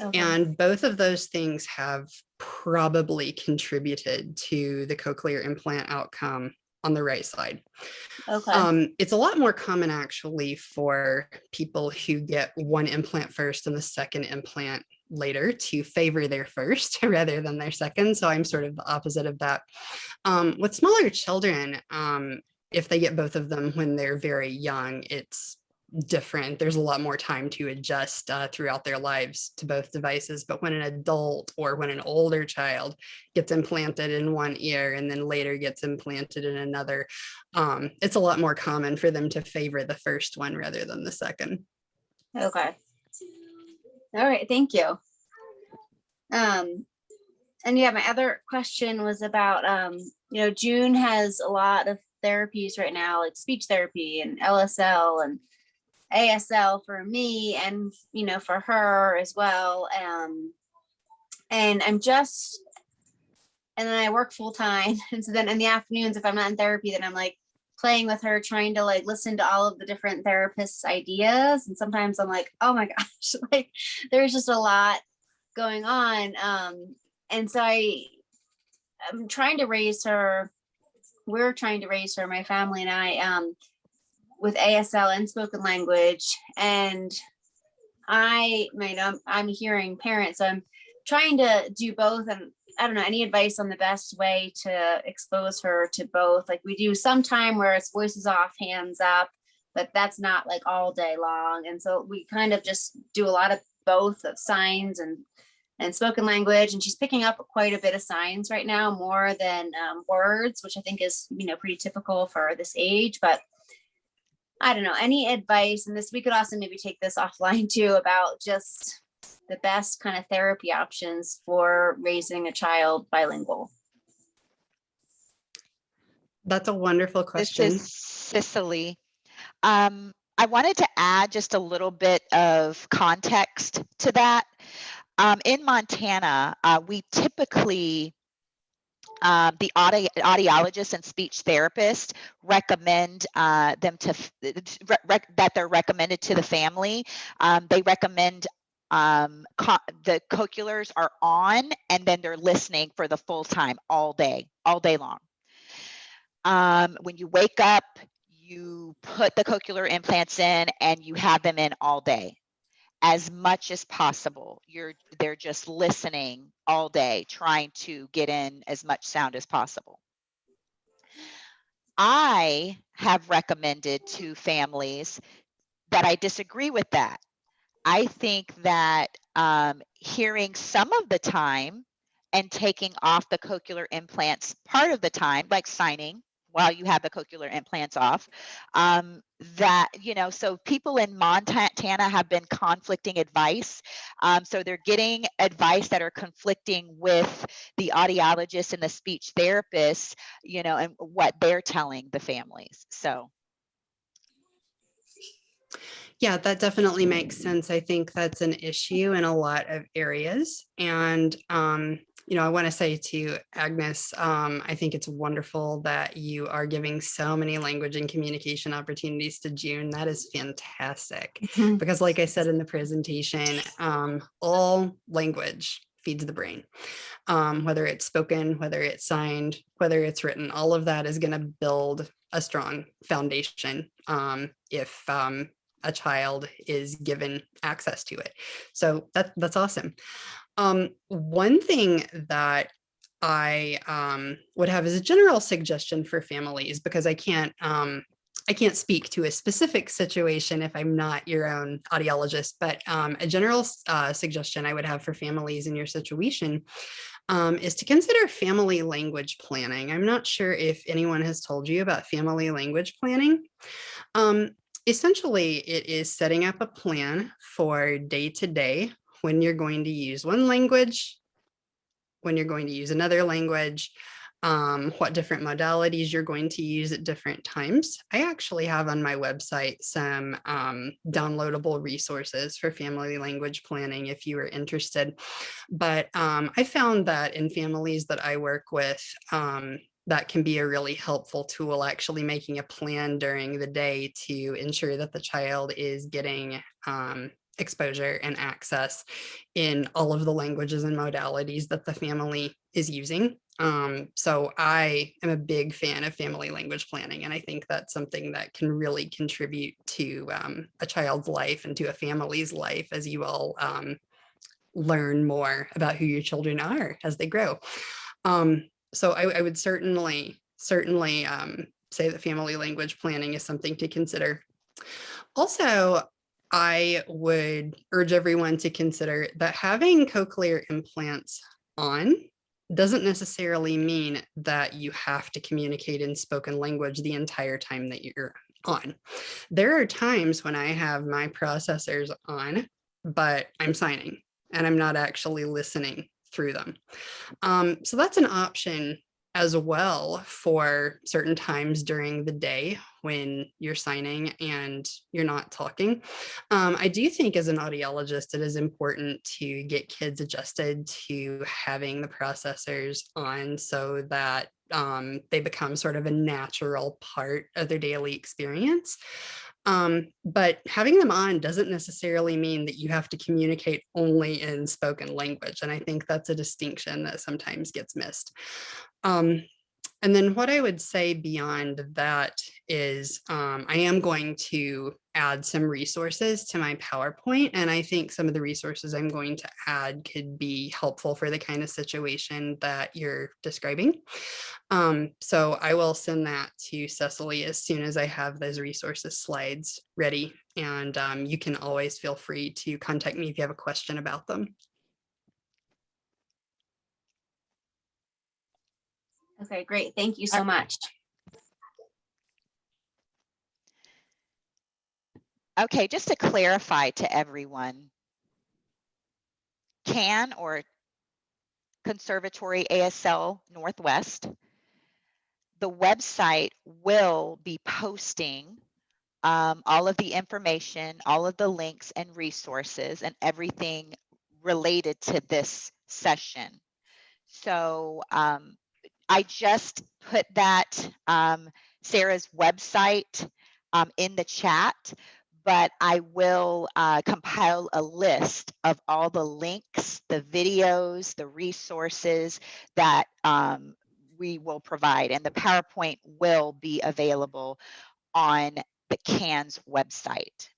Okay. And both of those things have probably contributed to the cochlear implant outcome on the right side. Okay. Um, it's a lot more common actually for people who get one implant first and the second implant later to favor their first rather than their second. So I'm sort of the opposite of that. Um, with smaller children, um, if they get both of them when they're very young, it's different. There's a lot more time to adjust uh, throughout their lives to both devices. But when an adult or when an older child gets implanted in one ear and then later gets implanted in another, um, it's a lot more common for them to favor the first one rather than the second. Okay. All right, thank you. Um, and yeah, my other question was about, um, you know, June has a lot of therapies right now, like speech therapy and LSL and ASL for me and, you know, for her as well. Um, and I'm just, and then I work full time. And so then in the afternoons, if I'm not in therapy, then I'm like playing with her, trying to like listen to all of the different therapists' ideas. And sometimes I'm like, oh my gosh, like there's just a lot going on. Um, and so I, I'm trying to raise her. We're trying to raise her, my family and I, um, with ASL and spoken language. And I, I mean, I'm, I'm hearing parents, so I'm trying to do both. And I don't know, any advice on the best way to expose her to both? Like we do some time where it's voices off, hands up, but that's not like all day long. And so we kind of just do a lot of both of signs and and spoken language and she's picking up quite a bit of signs right now more than um, words which i think is you know pretty typical for this age but i don't know any advice and this we could also maybe take this offline too about just the best kind of therapy options for raising a child bilingual That's a wonderful question. This question. is Cicely. Um, I wanted to add just a little bit of context to that. Um, in Montana, uh, we typically, um, the audi- audiologist and speech therapist recommend uh, them to, rec- that they're recommended to the family. Um, they recommend um, co- the cochlears are on and then they're listening for the full time all day, all day long. Um, when you wake up, you put the cochlear implants in and you have them in all day as much as possible. You're they're just listening all day, trying to get in as much sound as possible. I have recommended to families that I disagree with that. I think that um, hearing some of the time and taking off the cochlear implants part of the time, like signing while you have the cochlear implants off, um, that, you know, so people in Montana have been conflicting advice. Um, so they're getting advice that are conflicting with the audiologists and the speech therapists, you know, and what they're telling the families. So. Yeah, that definitely makes sense. I think that's an issue in a lot of areas. And, um, you know, I want to say to Agnes, um, I think it's wonderful that you are giving so many language and communication opportunities to June. That is fantastic. Because like I said in the presentation, um, all language feeds the brain. Um, whether it's spoken, whether it's signed, whether it's written, all of that is going to build a strong foundation um, if um, a child is given access to it. So that, that's awesome. Um, one thing that I um, would have as a general suggestion for families, because I can't um, I can't speak to a specific situation if I'm not your own audiologist, but um, a general uh, suggestion I would have for families in your situation um, is to consider family language planning. I'm not sure if anyone has told you about family language planning. Um, essentially, it is setting up a plan for day to day when you're going to use one language, when you're going to use another language, um, what different modalities you're going to use at different times. I actually have on my website some um, downloadable resources for family language planning if you are interested. But um, I found that in families that I work with, um, that can be a really helpful tool actually making a plan during the day to ensure that the child is getting um, exposure and access in all of the languages and modalities that the family is using. Um, so I am a big fan of family language planning, and I think that's something that can really contribute to um, a child's life and to a family's life as you all um, learn more about who your children are as they grow. Um, so I, I, would certainly, certainly um, say that family language planning is something to consider. Also, I would urge everyone to consider that having cochlear implants on doesn't necessarily mean that you have to communicate in spoken language the entire time that you're on. There are times when I have my processors on, but I'm signing and I'm not actually listening through them. Um, so that's an option as well for certain times during the day when you're signing and you're not talking. Um, I do think as an audiologist, it is important to get kids adjusted to having the processors on so that um, they become sort of a natural part of their daily experience. Um, but having them on doesn't necessarily mean that you have to communicate only in spoken language. And I think that's a distinction that sometimes gets missed. Um, and then what I would say beyond that is um, I am going to add some resources to my PowerPoint. And I think some of the resources I'm going to add could be helpful for the kind of situation that you're describing. Um, so I will send that to Cecily as soon as I have those resources slides ready. And um, you can always feel free to contact me if you have a question about them. Okay, great. Thank you so much. Okay, just to clarify to everyone, CAN or Conservatory ASL Northwest, the website will be posting um, all of the information, all of the links and resources and everything related to this session. So um, I just put that um, Sarah's website um, in the chat, but I will uh, compile a list of all the links, the videos, the resources that um, we will provide and the PowerPoint will be available on the CANS website.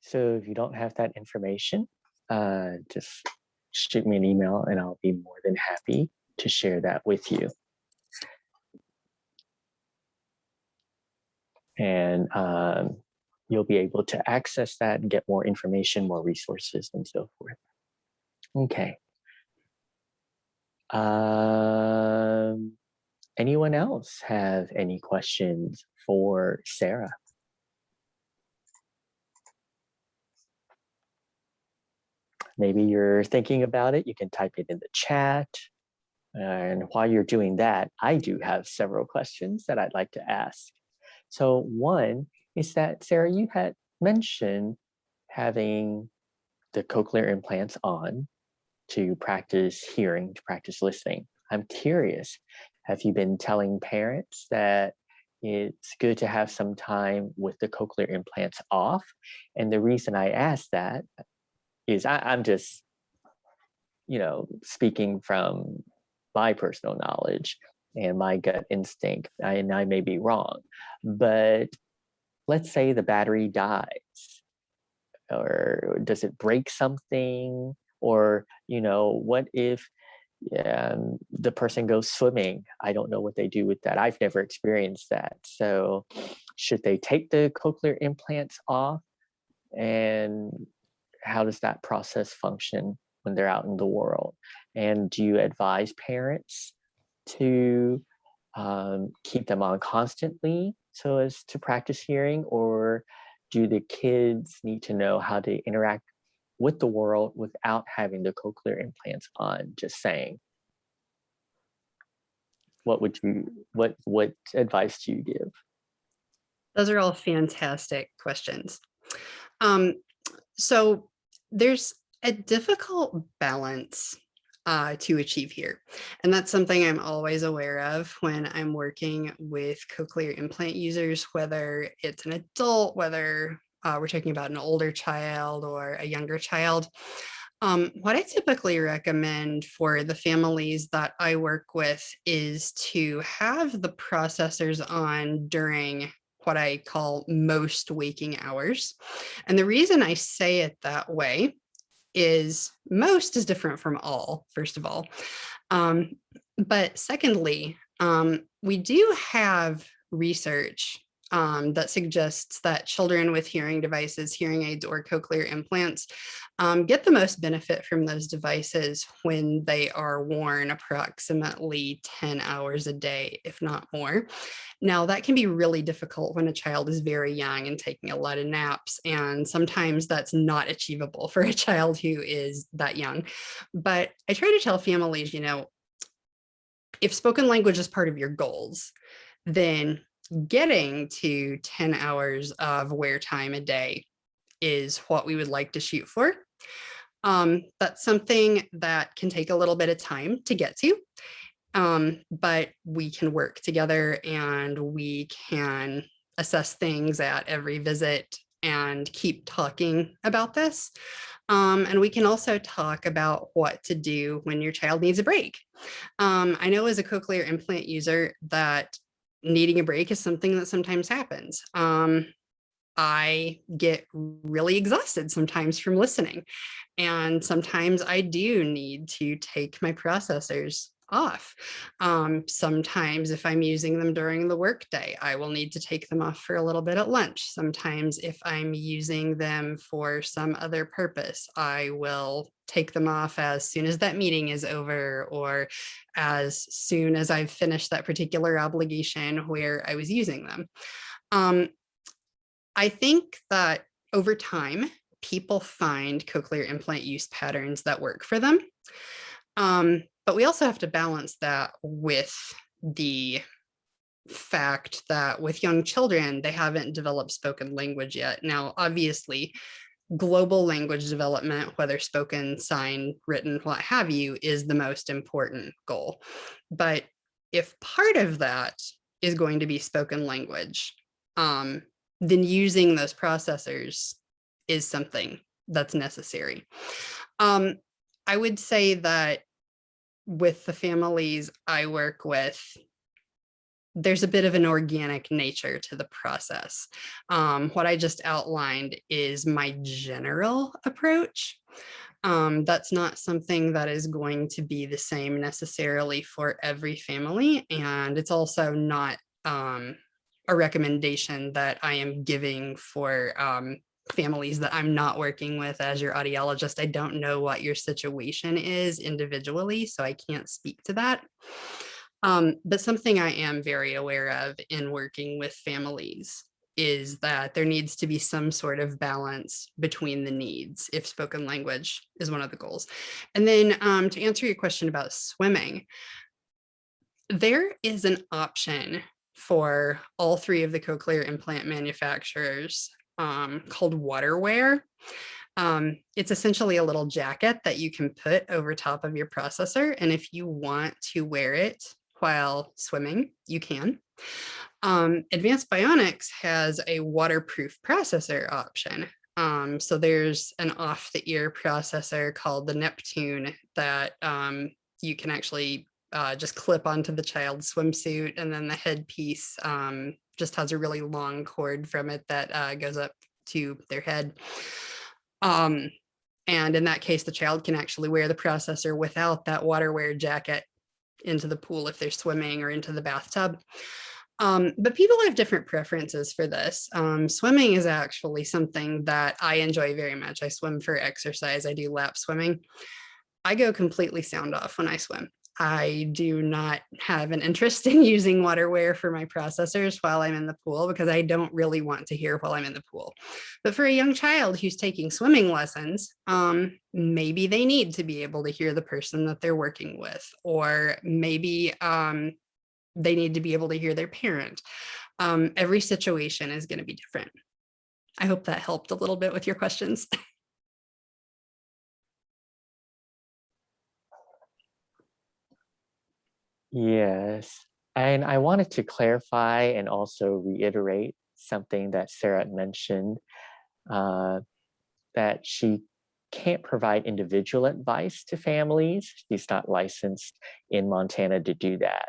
So if you don't have that information, uh, just shoot me an email and I'll be more than happy to share that with you. And um, you'll be able to access that and get more information, more resources and so forth. Okay. Um, anyone else have any questions for Sarah? Maybe you're thinking about it, you can type it in the chat. And while you're doing that, I do have several questions that I'd like to ask. So one is that, Sarah, you had mentioned having the cochlear implants on to practice hearing, to practice listening. I'm curious, have you been telling parents that it's good to have some time with the cochlear implants off. And the reason I ask that is I, I'm just, you know, speaking from my personal knowledge and my gut instinct, I, and I may be wrong, but let's say the battery dies or does it break something? Or you know what if um, the person goes swimming? I don't know what they do with that. I've never experienced that. So should they take the cochlear implants off and how does that process function when they're out in the world? And do you advise parents to um, keep them on constantly so as to practice hearing? Or do the kids need to know how to interact with the world without having the cochlear implants on? Just saying. What would you what what advice do you give? Those are all fantastic questions. Um, so there's a difficult balance uh, to achieve here. And that's something I'm always aware of when I'm working with cochlear implant users, whether it's an adult, whether uh, we're talking about an older child or a younger child. Um, what I typically recommend for the families that I work with is to have the processors on during what I call most waking hours. And the reason I say it that way is most is different from all, first of all. Um, but secondly, um, we do have research um, that suggests that children with hearing devices, hearing aids, or cochlear implants um, get the most benefit from those devices when they are worn approximately 10 hours a day, if not more. Now, that can be really difficult when a child is very young and taking a lot of naps, and sometimes that's not achievable for a child who is that young. But I try to tell families, you know, if spoken language is part of your goals, then getting to 10 hours of wear time a day is what we would like to shoot for. Um, that's something that can take a little bit of time to get to, um, but we can work together and we can assess things at every visit and keep talking about this. Um, and we can also talk about what to do when your child needs a break. Um, I know as a cochlear implant user that needing a break is something that sometimes happens. Um, I get really exhausted sometimes from listening. And sometimes I do need to take my processors off. Um, sometimes if I'm using them during the workday, I will need to take them off for a little bit at lunch. Sometimes if I'm using them for some other purpose, I will take them off as soon as that meeting is over or as soon as I've finished that particular obligation where I was using them. Um, I think that over time, people find cochlear implant use patterns that work for them. Um, but we also have to balance that with the fact that with young children, they haven't developed spoken language yet. Now, obviously, global language development, whether spoken, signed, written, what have you, is the most important goal. But if part of that is going to be spoken language, um, then using those processors is something that's necessary. Um, I would say that with the families I work with, there's a bit of an organic nature to the process. Um, what I just outlined is my general approach. Um, that's not something that is going to be the same necessarily for every family. And it's also not um, a recommendation that I am giving for um, families that I'm not working with as your audiologist. I don't know what your situation is individually, so I can't speak to that. Um, but something I am very aware of in working with families is that there needs to be some sort of balance between the needs if spoken language is one of the goals. And then um, to answer your question about swimming, there is an option for all three of the cochlear implant manufacturers um, called waterwear. Um, it's essentially a little jacket that you can put over top of your processor. And if you want to wear it while swimming, you can. Um, Advanced Bionics has a waterproof processor option. Um, so there's an off the ear processor called the Neptune that um, you can actually uh, just clip onto the child's swimsuit and then the headpiece um, just has a really long cord from it that uh, goes up to their head. Um, and in that case, the child can actually wear the processor without that water wear jacket into the pool if they're swimming or into the bathtub. Um, but people have different preferences for this. Um, swimming is actually something that I enjoy very much. I swim for exercise. I do lap swimming. I go completely sound off when I swim. I do not have an interest in using waterwear for my processors while I'm in the pool because I don't really want to hear while I'm in the pool. But for a young child who's taking swimming lessons, um, maybe they need to be able to hear the person that they're working with, or maybe um, they need to be able to hear their parent. Um, every situation is going to be different. I hope that helped a little bit with your questions. Yes, and I wanted to clarify and also reiterate something that Sarah mentioned, uh, that she can't provide individual advice to families. She's not licensed in Montana to do that.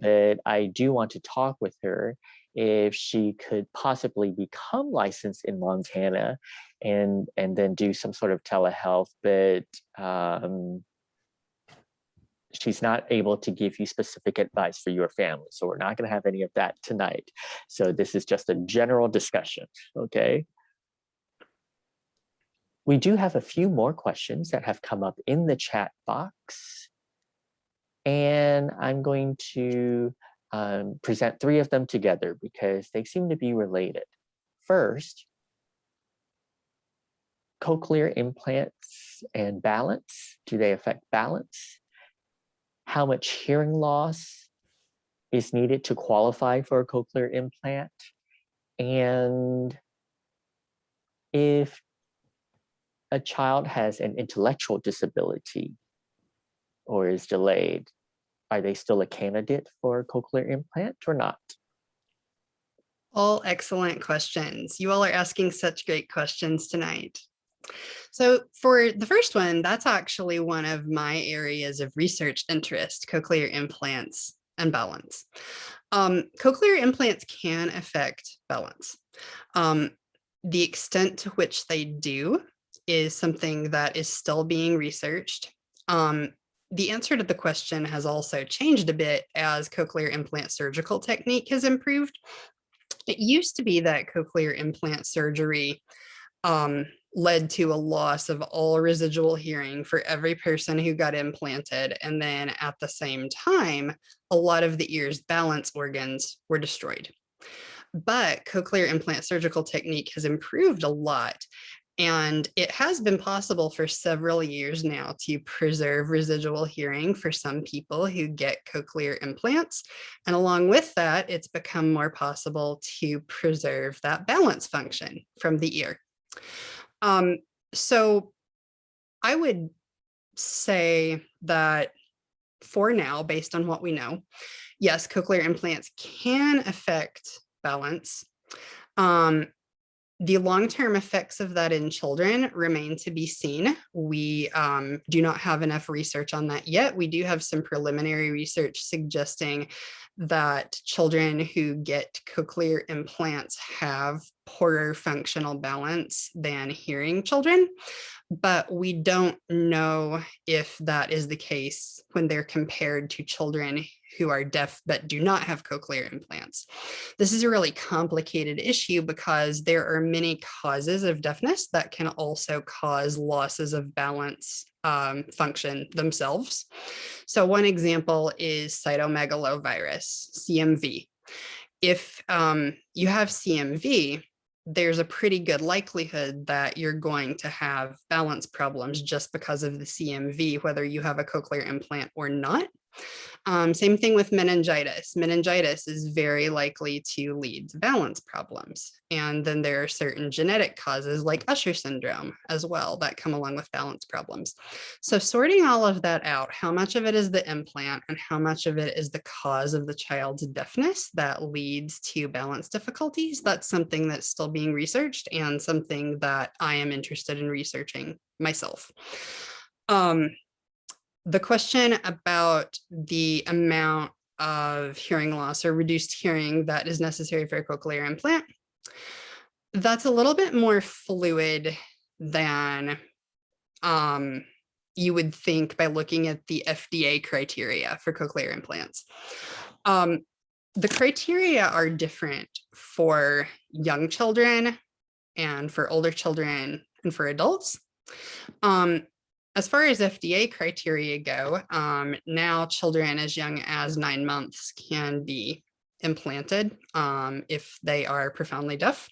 But I do want to talk with her if she could possibly become licensed in Montana and and then do some sort of telehealth, but um, she's not able to give you specific advice for your family. So we're not going to have any of that tonight. So this is just a general discussion, okay? We do have a few more questions that have come up in the chat box. And I'm going to um, present three of them together because they seem to be related. First, cochlear implants and balance, do they affect balance? How much hearing loss is needed to qualify for a cochlear implant. And if a child has an intellectual disability or is delayed, are they still a candidate for a cochlear implant or not? All excellent questions. You all are asking such great questions tonight. So for the first one, that's actually one of my areas of research interest, cochlear implants and balance. Um, cochlear implants can affect balance. Um, the extent to which they do is something that is still being researched. Um, the answer to the question has also changed a bit as cochlear implant surgical technique has improved. It used to be that cochlear implant surgery um, led to a loss of all residual hearing for every person who got implanted. And then at the same time, a lot of the ear's balance organs were destroyed. But cochlear implant surgical technique has improved a lot. And it has been possible for several years now to preserve residual hearing for some people who get cochlear implants. And along with that, it's become more possible to preserve that balance function from the ear. Um, so I would say that for now, based on what we know, yes, cochlear implants can affect balance. Um, the long-term effects of that in children remain to be seen. We um, do not have enough research on that yet. We do have some preliminary research suggesting that children who get cochlear implants have poorer functional balance than hearing children, but we don't know if that is the case when they're compared to children who are deaf but do not have cochlear implants. This is a really complicated issue because there are many causes of deafness that can also cause losses of balance um, function themselves. So one example is cytomegalovirus, CMV. If um, you have CMV, there's a pretty good likelihood that you're going to have balance problems just because of the CMV, whether you have a cochlear implant or not. Um, same thing with meningitis. Meningitis is very likely to lead to balance problems. And then there are certain genetic causes like Usher syndrome as well that come along with balance problems. So sorting all of that out, how much of it is the implant and how much of it is the cause of the child's deafness that leads to balance difficulties, that's something that's still being researched and something that I am interested in researching myself. Um, the question about the amount of hearing loss or reduced hearing that is necessary for a cochlear implant, that's a little bit more fluid than um, you would think by looking at the FDA criteria for cochlear implants. Um, the criteria are different for young children and for older children and for adults. Um, as far as FDA criteria go, um, now children as young as nine months can be implanted um, if they are profoundly deaf.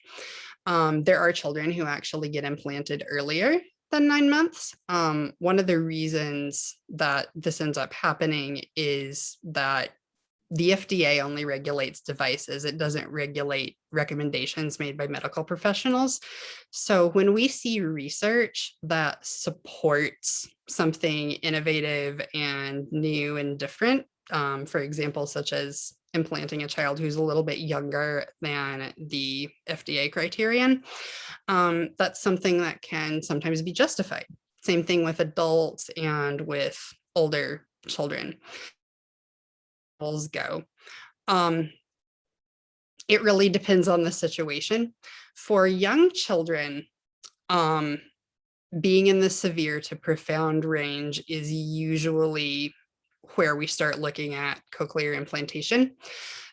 Um, there are children who actually get implanted earlier than nine months. Um, one of the reasons that this ends up happening is that the FDA only regulates devices. It doesn't regulate recommendations made by medical professionals. So when we see research that supports something innovative and new and different, um, for example, such as implanting a child who's a little bit younger than the FDA criterion, um, that's something that can sometimes be justified. Same thing with adults and with older children go. Um, it really depends on the situation. For young children, um, being in the severe to profound range is usually where we start looking at cochlear implantation.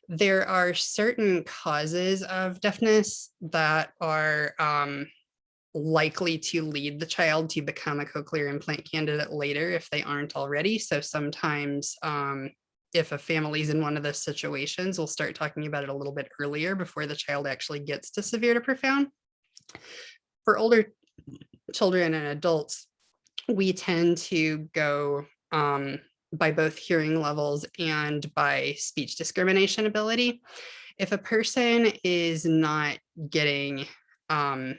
There are certain causes of deafness that are um, likely to lead the child to become a cochlear implant candidate later if they aren't already. So sometimes um, if a family's in one of those situations, we'll start talking about it a little bit earlier before the child actually gets to severe to profound. For older children and adults, we tend to go um, by both hearing levels and by speech discrimination ability. If a person is not getting um,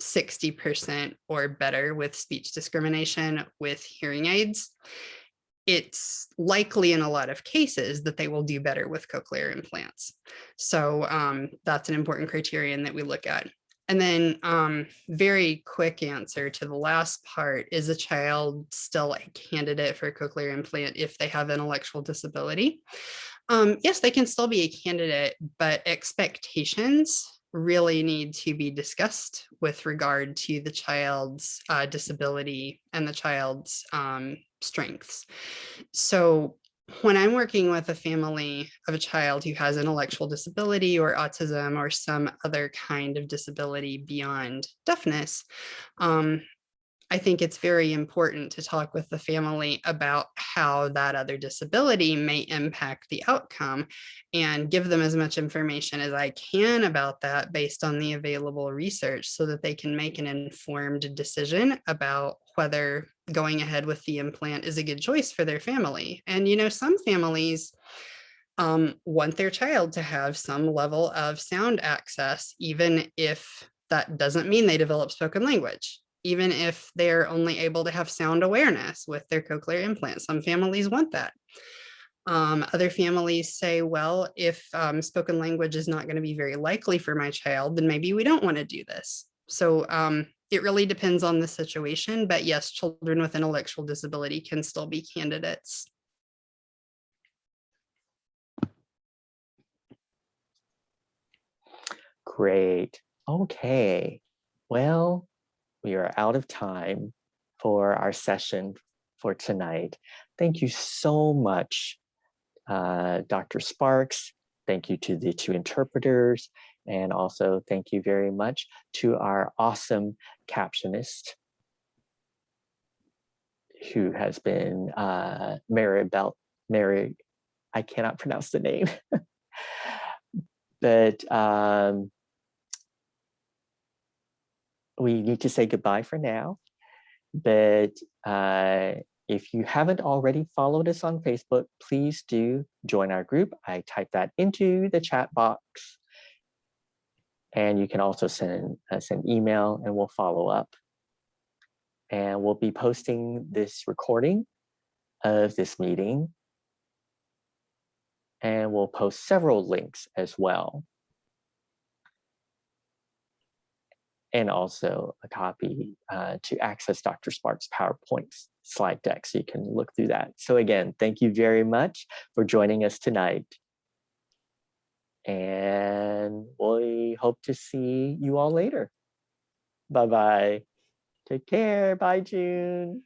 60% or better with speech discrimination with hearing aids, it's likely in a lot of cases that they will do better with cochlear implants. So um, that's an important criterion that we look at. And then um, very quick answer to the last part, is a child still a candidate for a cochlear implant if they have intellectual disability? Um, yes, they can still be a candidate, but expectations really need to be discussed with regard to the child's uh, disability and the child's um, strengths. So when I'm working with a family of a child who has intellectual disability or autism or some other kind of disability beyond deafness, um, I think it's very important to talk with the family about how that other disability may impact the outcome and give them as much information as I can about that based on the available research so that they can make an informed decision about whether going ahead with the implant is a good choice for their family. And, you know, some families um, want their child to have some level of sound access, even if that doesn't mean they develop spoken language even if they're only able to have sound awareness with their cochlear implant. Some families want that. Um, other families say, well, if um, spoken language is not going to be very likely for my child, then maybe we don't want to do this. So um, it really depends on the situation, but yes, children with intellectual disability can still be candidates. Great. Okay. Well, we are out of time for our session for tonight. Thank you so much, uh, Dr. Sparks. Thank you to the two interpreters. And also thank you very much to our awesome captionist who has been uh, Mary Belt, Mary, I cannot pronounce the name, but um, we need to say goodbye for now. But uh, if you haven't already followed us on Facebook, please do join our group. I type that into the chat box. And you can also send us an email and we'll follow up. And we'll be posting this recording of this meeting. And we'll post several links as well. And also a copy uh, to access Dr. Sparks' PowerPoint slide deck so you can look through that. So again, thank you very much for joining us tonight. And we hope to see you all later. Bye-bye. Take care. Bye, June.